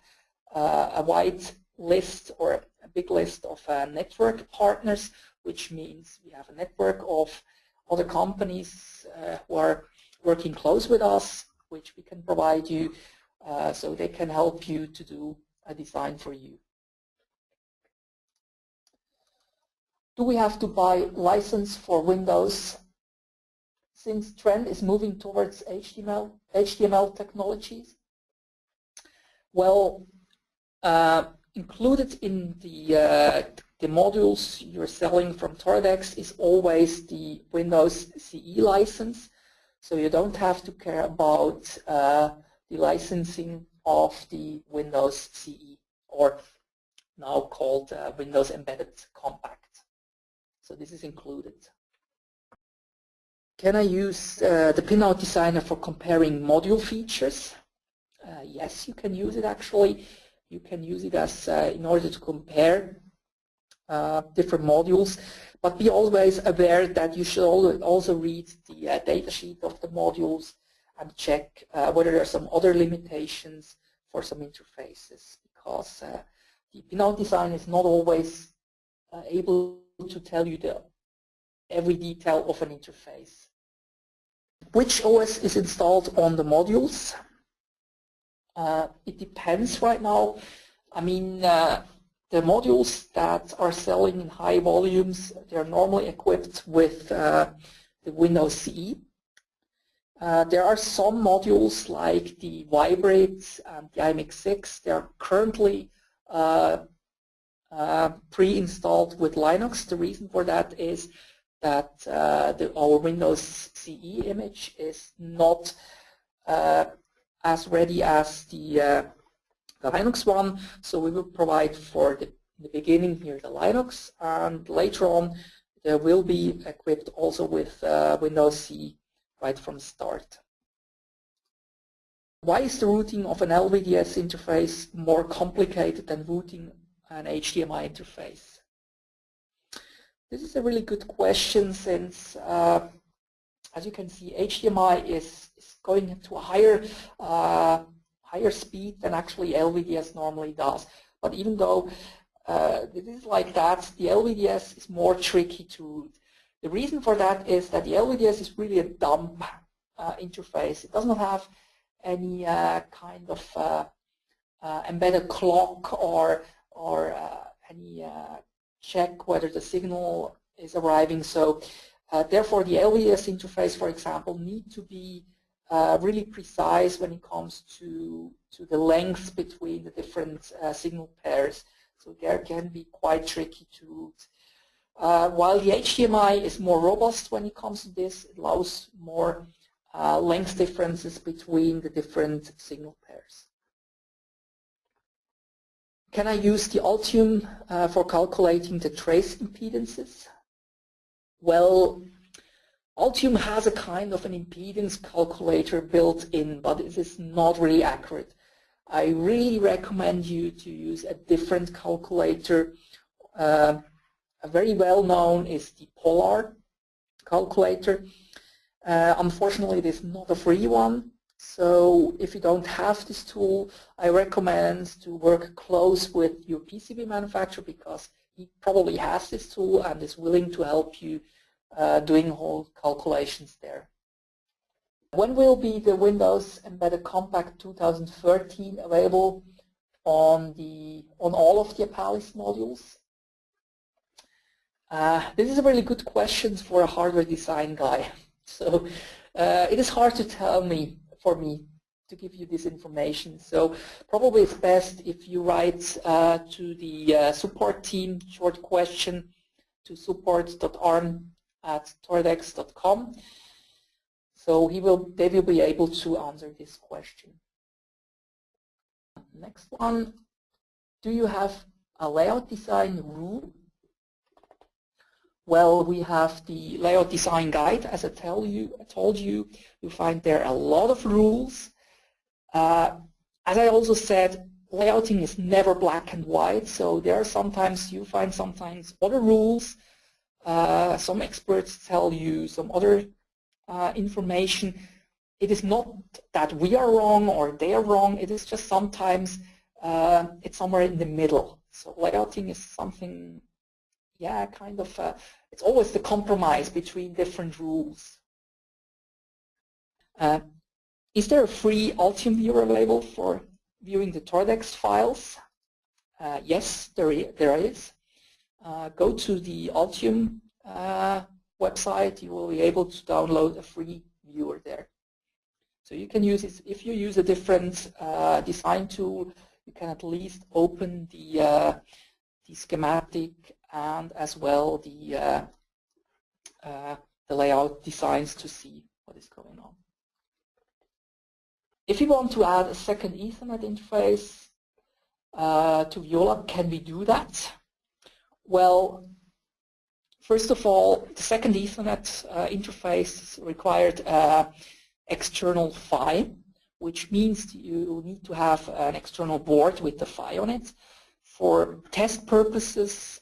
uh, a wide list or a big list of network partners, which means we have a network of other companies uh, who are working close with us, which we can provide you, so they can help you to do a design for you. do we have to buy license for Windows since trend is moving towards HTML, HTML technologies? Well, uh, included in the, uh, the modules you're selling from Toradex is always the Windows CE license. So you don't have to care about uh, the licensing of the Windows CE or now called uh, Windows Embedded Compact. So this is included. Can I use uh, the pinout designer for comparing module features? Uh, yes, you can use it actually. You can use it as uh, in order to compare uh, different modules, but be always aware that you should also read the uh, datasheet of the modules and check uh, whether there are some other limitations for some interfaces because uh, the pinout design is not always uh, able to tell you the every detail of an interface. Which OS is installed on the modules? Uh, it depends right now. I mean, uh, the modules that are selling in high volumes, they're normally equipped with uh, the Windows CE. Uh, there are some modules like the Vybrid and the IMX6. They are currently uh, uh, pre-installed with Linux. The reason for that is that uh, the, our Windows CE image is not uh, as ready as the, the, Linux one. So we will provide for the, the beginning here the Linux, and later on there will be equipped also with Windows C right from start. Why is the routing of an LVDS interface more complicated than routing an HDMI interface? This is a really good question since, uh, as you can see, HDMI is, is going to a higher, uh, higher speed than actually LVDS normally does. But even though uh, it is like that, the LVDS is more tricky to route. The reason for that is that the LVDS is really a dumb uh, interface. It does not have any uh, kind of uh, uh embedded clock or or uh, any check whether the signal is arriving. So therefore, the LVDS interface, for example, need to be really precise when it comes to to the length between the different signal pairs. So there can be quite tricky to route. Uh, while the HDMI is more robust when it comes to this, it allows more uh, length differences between the different signal pairs. Can I use the Altium uh, for calculating the trace impedances? Well, Altium has a kind of an impedance calculator built in, but it is not really accurate. I really recommend you to use a different calculator uh, very well known is the Polar calculator. Uh, unfortunately, it is not a free one. So if you don't have this tool, I recommend to work close with your PCB manufacturer because he probably has this tool and is willing to help you uh, doing whole calculations there. When will be the Windows Embedded Compact 2013 available on the on all of the Apalis modules? Uh, this is a really good question for a hardware design guy. [LAUGHS] So uh, it is hard to tell me, for me, to give you this information. So probably it's best if you write uh, to the uh, support team short question to support.arm at toradex.com. So he will, they will be able to answer this question. Next one, do you have a layout design rule well, we have the layout design guide, as I tell you, I told you. You find there a lot of rules. Uh, as I also said, layouting is never black and white, so there are sometimes you find sometimes other rules. Uh, some experts tell you some other uh, information. It is not that we are wrong or they are wrong. It is just sometimes uh, it's somewhere in the middle. So layouting is something yeah, kind of, uh, it's always the compromise between different rules. Uh, is there a free Altium viewer available for viewing the Toradex files? Uh, yes, there. There is. Uh, go to the Altium uh, website, you will be able to download a free viewer there. So you can use it, if you use a different uh, design tool, you can at least open the, the schematic and as well the, uh, uh, the layout designs to see what is going on. If you want to add a second Ethernet interface, uh, to Viola. Can we do that? Well, first of all, the second Ethernet uh, interface required uh, external PHY, which means you need to have an external board with the PHY on it. For test purposes,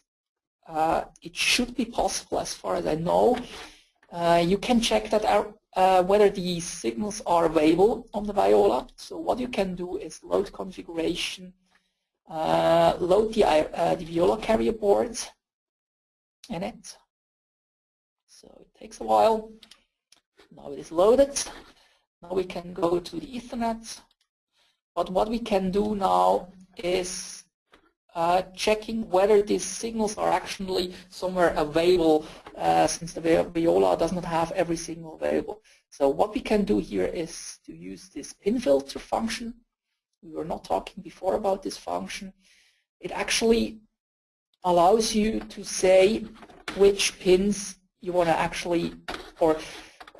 uh, it should be possible as far as I know. Uh, you can check that out uh, whether these signals are available on the Viola. So what you can do is load configuration, load the, uh, the Viola carrier board in it. So it takes a while. Now it is loaded. Now we can go to the Ethernet. But what we can do now is uh, checking whether these signals are actually somewhere available uh, since the Viola does not have every signal available. So what we can do here is to use this pin filter function. We were not talking before about this function. It actually allows you to say which pins you want to actually, or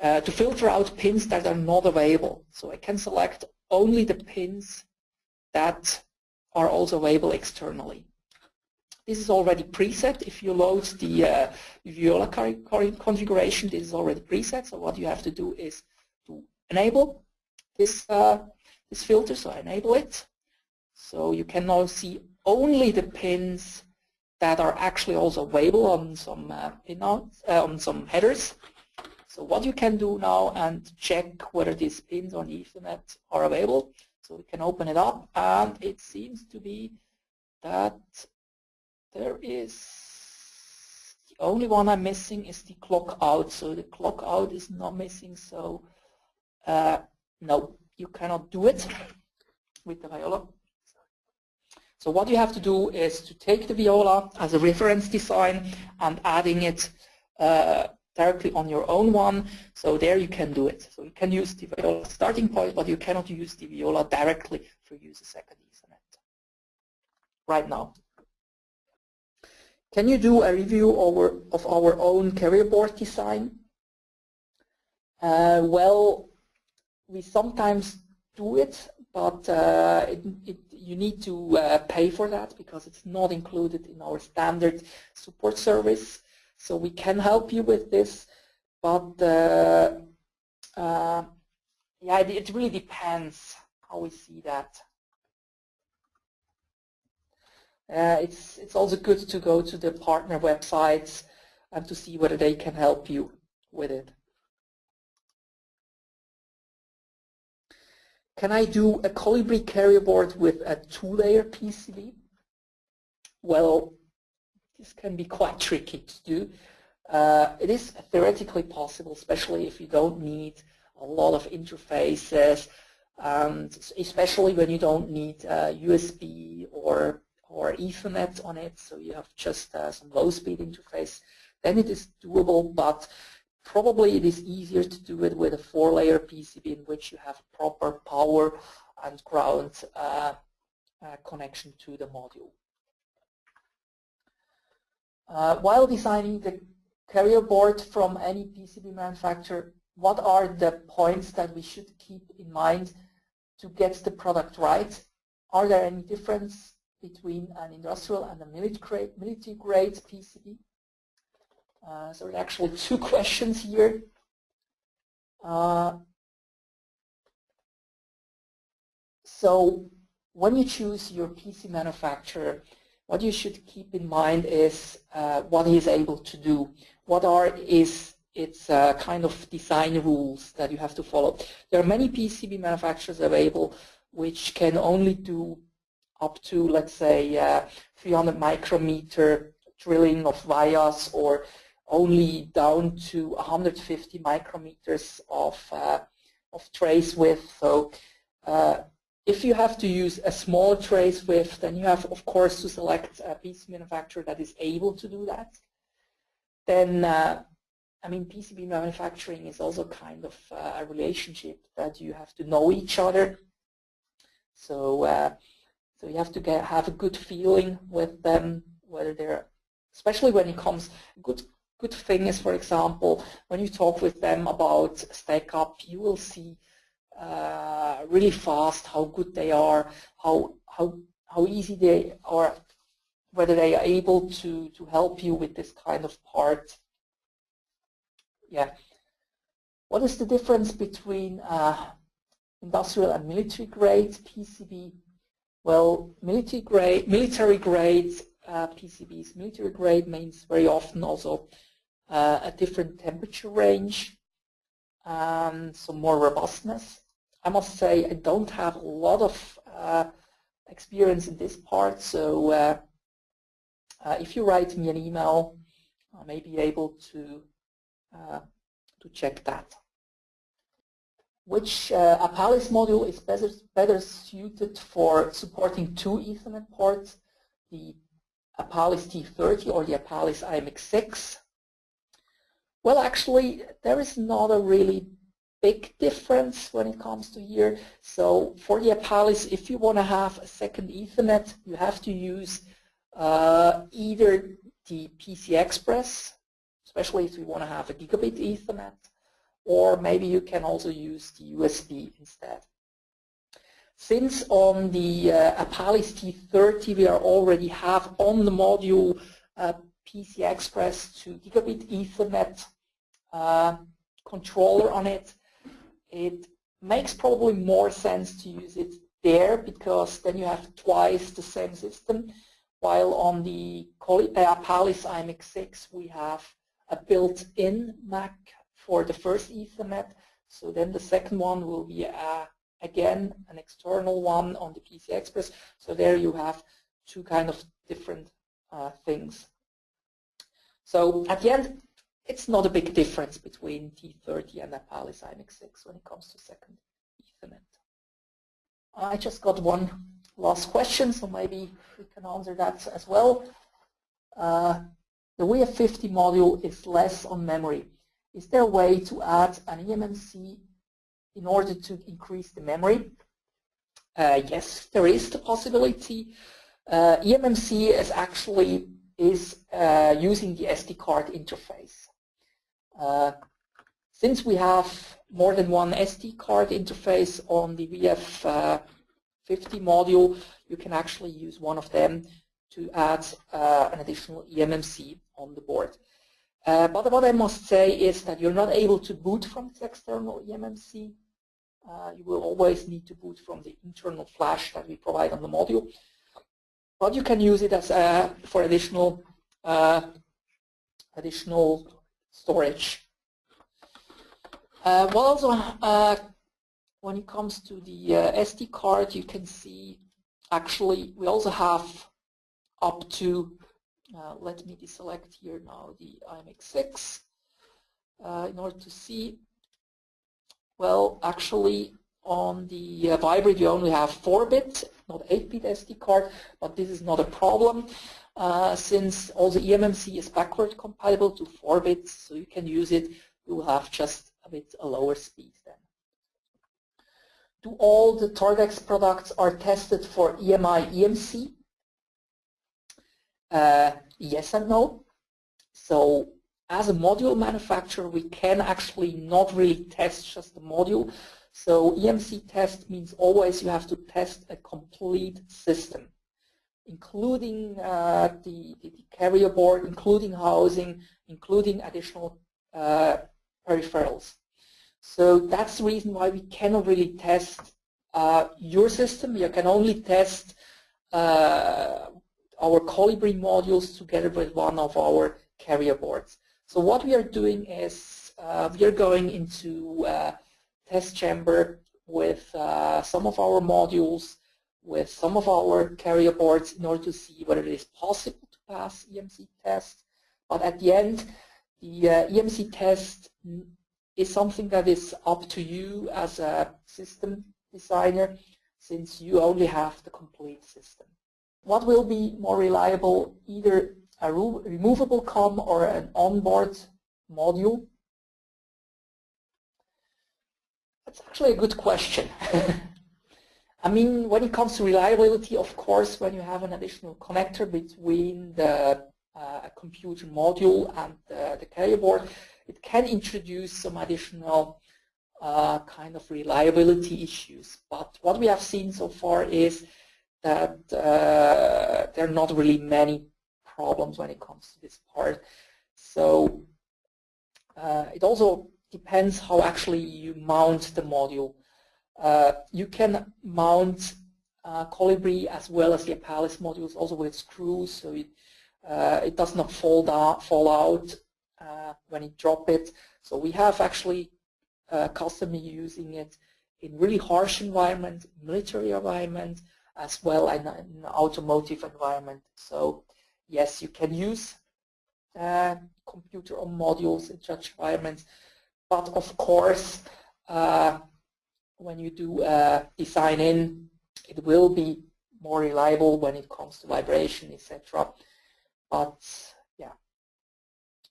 uh, to filter out pins that are not available. So I can select only the pins that are also available externally. This is already preset. If you load the uh, Viola configuration, this is already preset. So what you have to do is to enable this, uh, this filter. So I enable it. So you can now see only the pins that are actually also available on some uh, pinouts, uh, on some headers. So what you can do now and check whether these pins on Ethernet are available. So we can open it up and it seems to be that there is the only one I'm missing is the clock out. So the clock out is not missing. So uh, no, you cannot do it with the Viola. So what you have to do is to take the Viola as a reference design and adding it uh, directly on your own one. So there you can do it. So you can use the Viola starting point, but you cannot use the Viola directly for use a second Ethernet right now. Can you do a review over, of our own carrier board design? Uh, well, we sometimes do it, but uh, it, it, you need to uh, pay for that because it's not included in our standard support service. So we can help you with this, but uh, uh, yeah, it, it really depends how we see that. Uh, it's it's also good to go to the partner websites and to see whether they can help you with it. Can I do a Colibri carrier board with a two-layer PCB? Well, this can be quite [LAUGHS] tricky to do. Uh, it is theoretically possible, especially if you don't need a lot of interfaces, and especially when you don't need uh, USB or or Ethernet on it, so you have just uh, some low-speed interface, then it is doable, but probably it is easier to do it with a four-layer PCB in which you have proper power and ground uh, uh, connection to the module. Uh, while designing the carrier board from any PCB manufacturer, what are the points that we should keep in mind to get the product right? Are there any difference between an industrial and a military grade, PCB? Uh, so there are actually two [LAUGHS] questions here. Uh, so when you choose your PC manufacturer, what you should keep in mind is uh, what he is able to do. What are is its uh, kind of design rules that you have to follow. There are many PCB manufacturers available which can only do up to, let's say, uh, 300 micrometer drilling of vias or only down to 150 micrometers of, uh, of trace width. So uh, if you have to use a small trace width, then you have, of course, to select a PC manufacturer that is able to do that. Then, uh, I mean, PCB manufacturing is also kind of uh, a relationship that you have to know each other. So, uh, so you have to get, have a good feeling with them, whether they're, especially when it comes, good good thing is, for example, when you talk with them about stack up, you will see uh, really fast how good they are, how how how easy they are, whether they are able to, to help you with this kind of part. Yeah. What is the difference between uh, industrial and military grade PCB? Well, military grade, military grade uh, PCBs, military grade means very often also uh, a different temperature range, and some more robustness. I must say I don't have a lot of uh, experience in this part, so uh, uh, if you write me an email, I may be able to uh, to check that. Which uh, Apalis module is better, better suited for supporting two Ethernet ports, the Apalis T30 or the Apalis IMX6? Well, actually, there is not a really big difference when it comes to here. So for the Apalis, if you want to have a second Ethernet, you have to use uh, either the PCI Express, especially if you want to have a gigabit Ethernet, or maybe you can also use the USB instead. Since on the uh, Apalis T30 we are already have on the module uh, PCI Express to gigabit Ethernet uh, controller on it, it makes probably more sense to use it there because then you have twice the same system while on the uh, IMX6 we have a built-in MAC for the first Ethernet. So then the second one will be uh, again an external one on the PCI Express. So there you have two kind of different uh, things. So at the end, it's not a big difference between T30 and Apalis IMX6 when it comes to second Ethernet. I just got one last question, so maybe we can answer that as well. Uh, the VF50 module is less on memory. Is there a way to add an eMMC in order to increase the memory? Uh, yes, there is the possibility. Uh, eMMC is actually is uh, using the SD card interface. Uh, since we have more than one SD card interface on the VF50 module, you can actually use one of them to add uh, an additional eMMC on the board. Uh, but what I must say is that you're not able to boot from the external eMMC. Uh, you will always need to boot from the internal flash that we provide on the module. But you can use it as uh, for additional uh, additional storage. Uh, well, also, uh, when it comes to the uh, SD card, you can see actually we also have up to, uh, let me deselect here now the IMX6 uh, in order to see, well, actually on the uh, Vybrid you only have 4-bit, not 8-bit SD card, but this is not a problem uh, since also eMMC is backward compatible to 4 bits, so you can use it. You will have just a bit a lower speed then. Do all the Toradex products are tested for EMI EMC? Uh, yes and no. So as a module manufacturer, we can actually not really test just the module. So EMC test means always you have to test a complete system including uh, the, the, carrier board, including housing, including additional uh, peripherals. So that's the reason why we cannot really test uh, your system. You can only test uh, our Colibri modules together with one of our carrier boards. So what we are doing is uh, we are going into uh, test chamber with some of our modules with some of our carrier boards in order to see whether it is possible to pass EMC tests. But at the end, the uh, EMC test is something that is up to you as a system designer since you only have the complete system. What will be more reliable, either a removable COM or an onboard module? That's actually a good question. [LAUGHS] I mean, when it comes to reliability, of course, when you have an additional connector between the uh, computer module and uh, the carrier board, it can introduce some additional uh, kind of reliability issues. But what we have seen so far is that uh, there are not really many problems when it comes to this part. So uh, it also depends how actually you mount the module. Uh, you can mount uh, Colibri as well as the Apalis modules also with screws so it, uh, it does not fall, down, fall out uh, when you drop it. So we have actually uh, customers using it in really harsh environment, military environment, as well as in an automotive environment. So yes, you can use uh, computer or modules in such environments, but of course, uh, when you do uh, design in, it will be more reliable when it comes to vibration, etc. But yeah,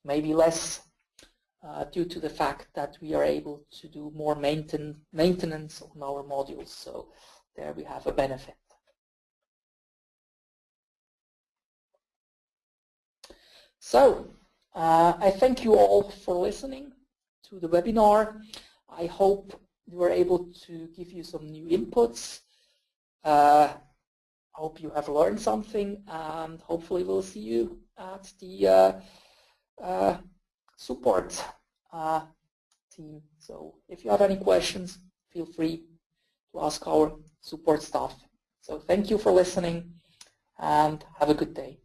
maybe less uh, due to the fact that we are able to do more maintain, maintenance on our modules. So there we have a benefit. So uh, I thank you all for listening to the webinar. I hope were able to give you some new inputs. Uh, hope you have learned something and hopefully we'll see you at the uh, uh, support uh, team. So if you have any questions, feel free to ask our support staff. So thank you for listening and have a good day.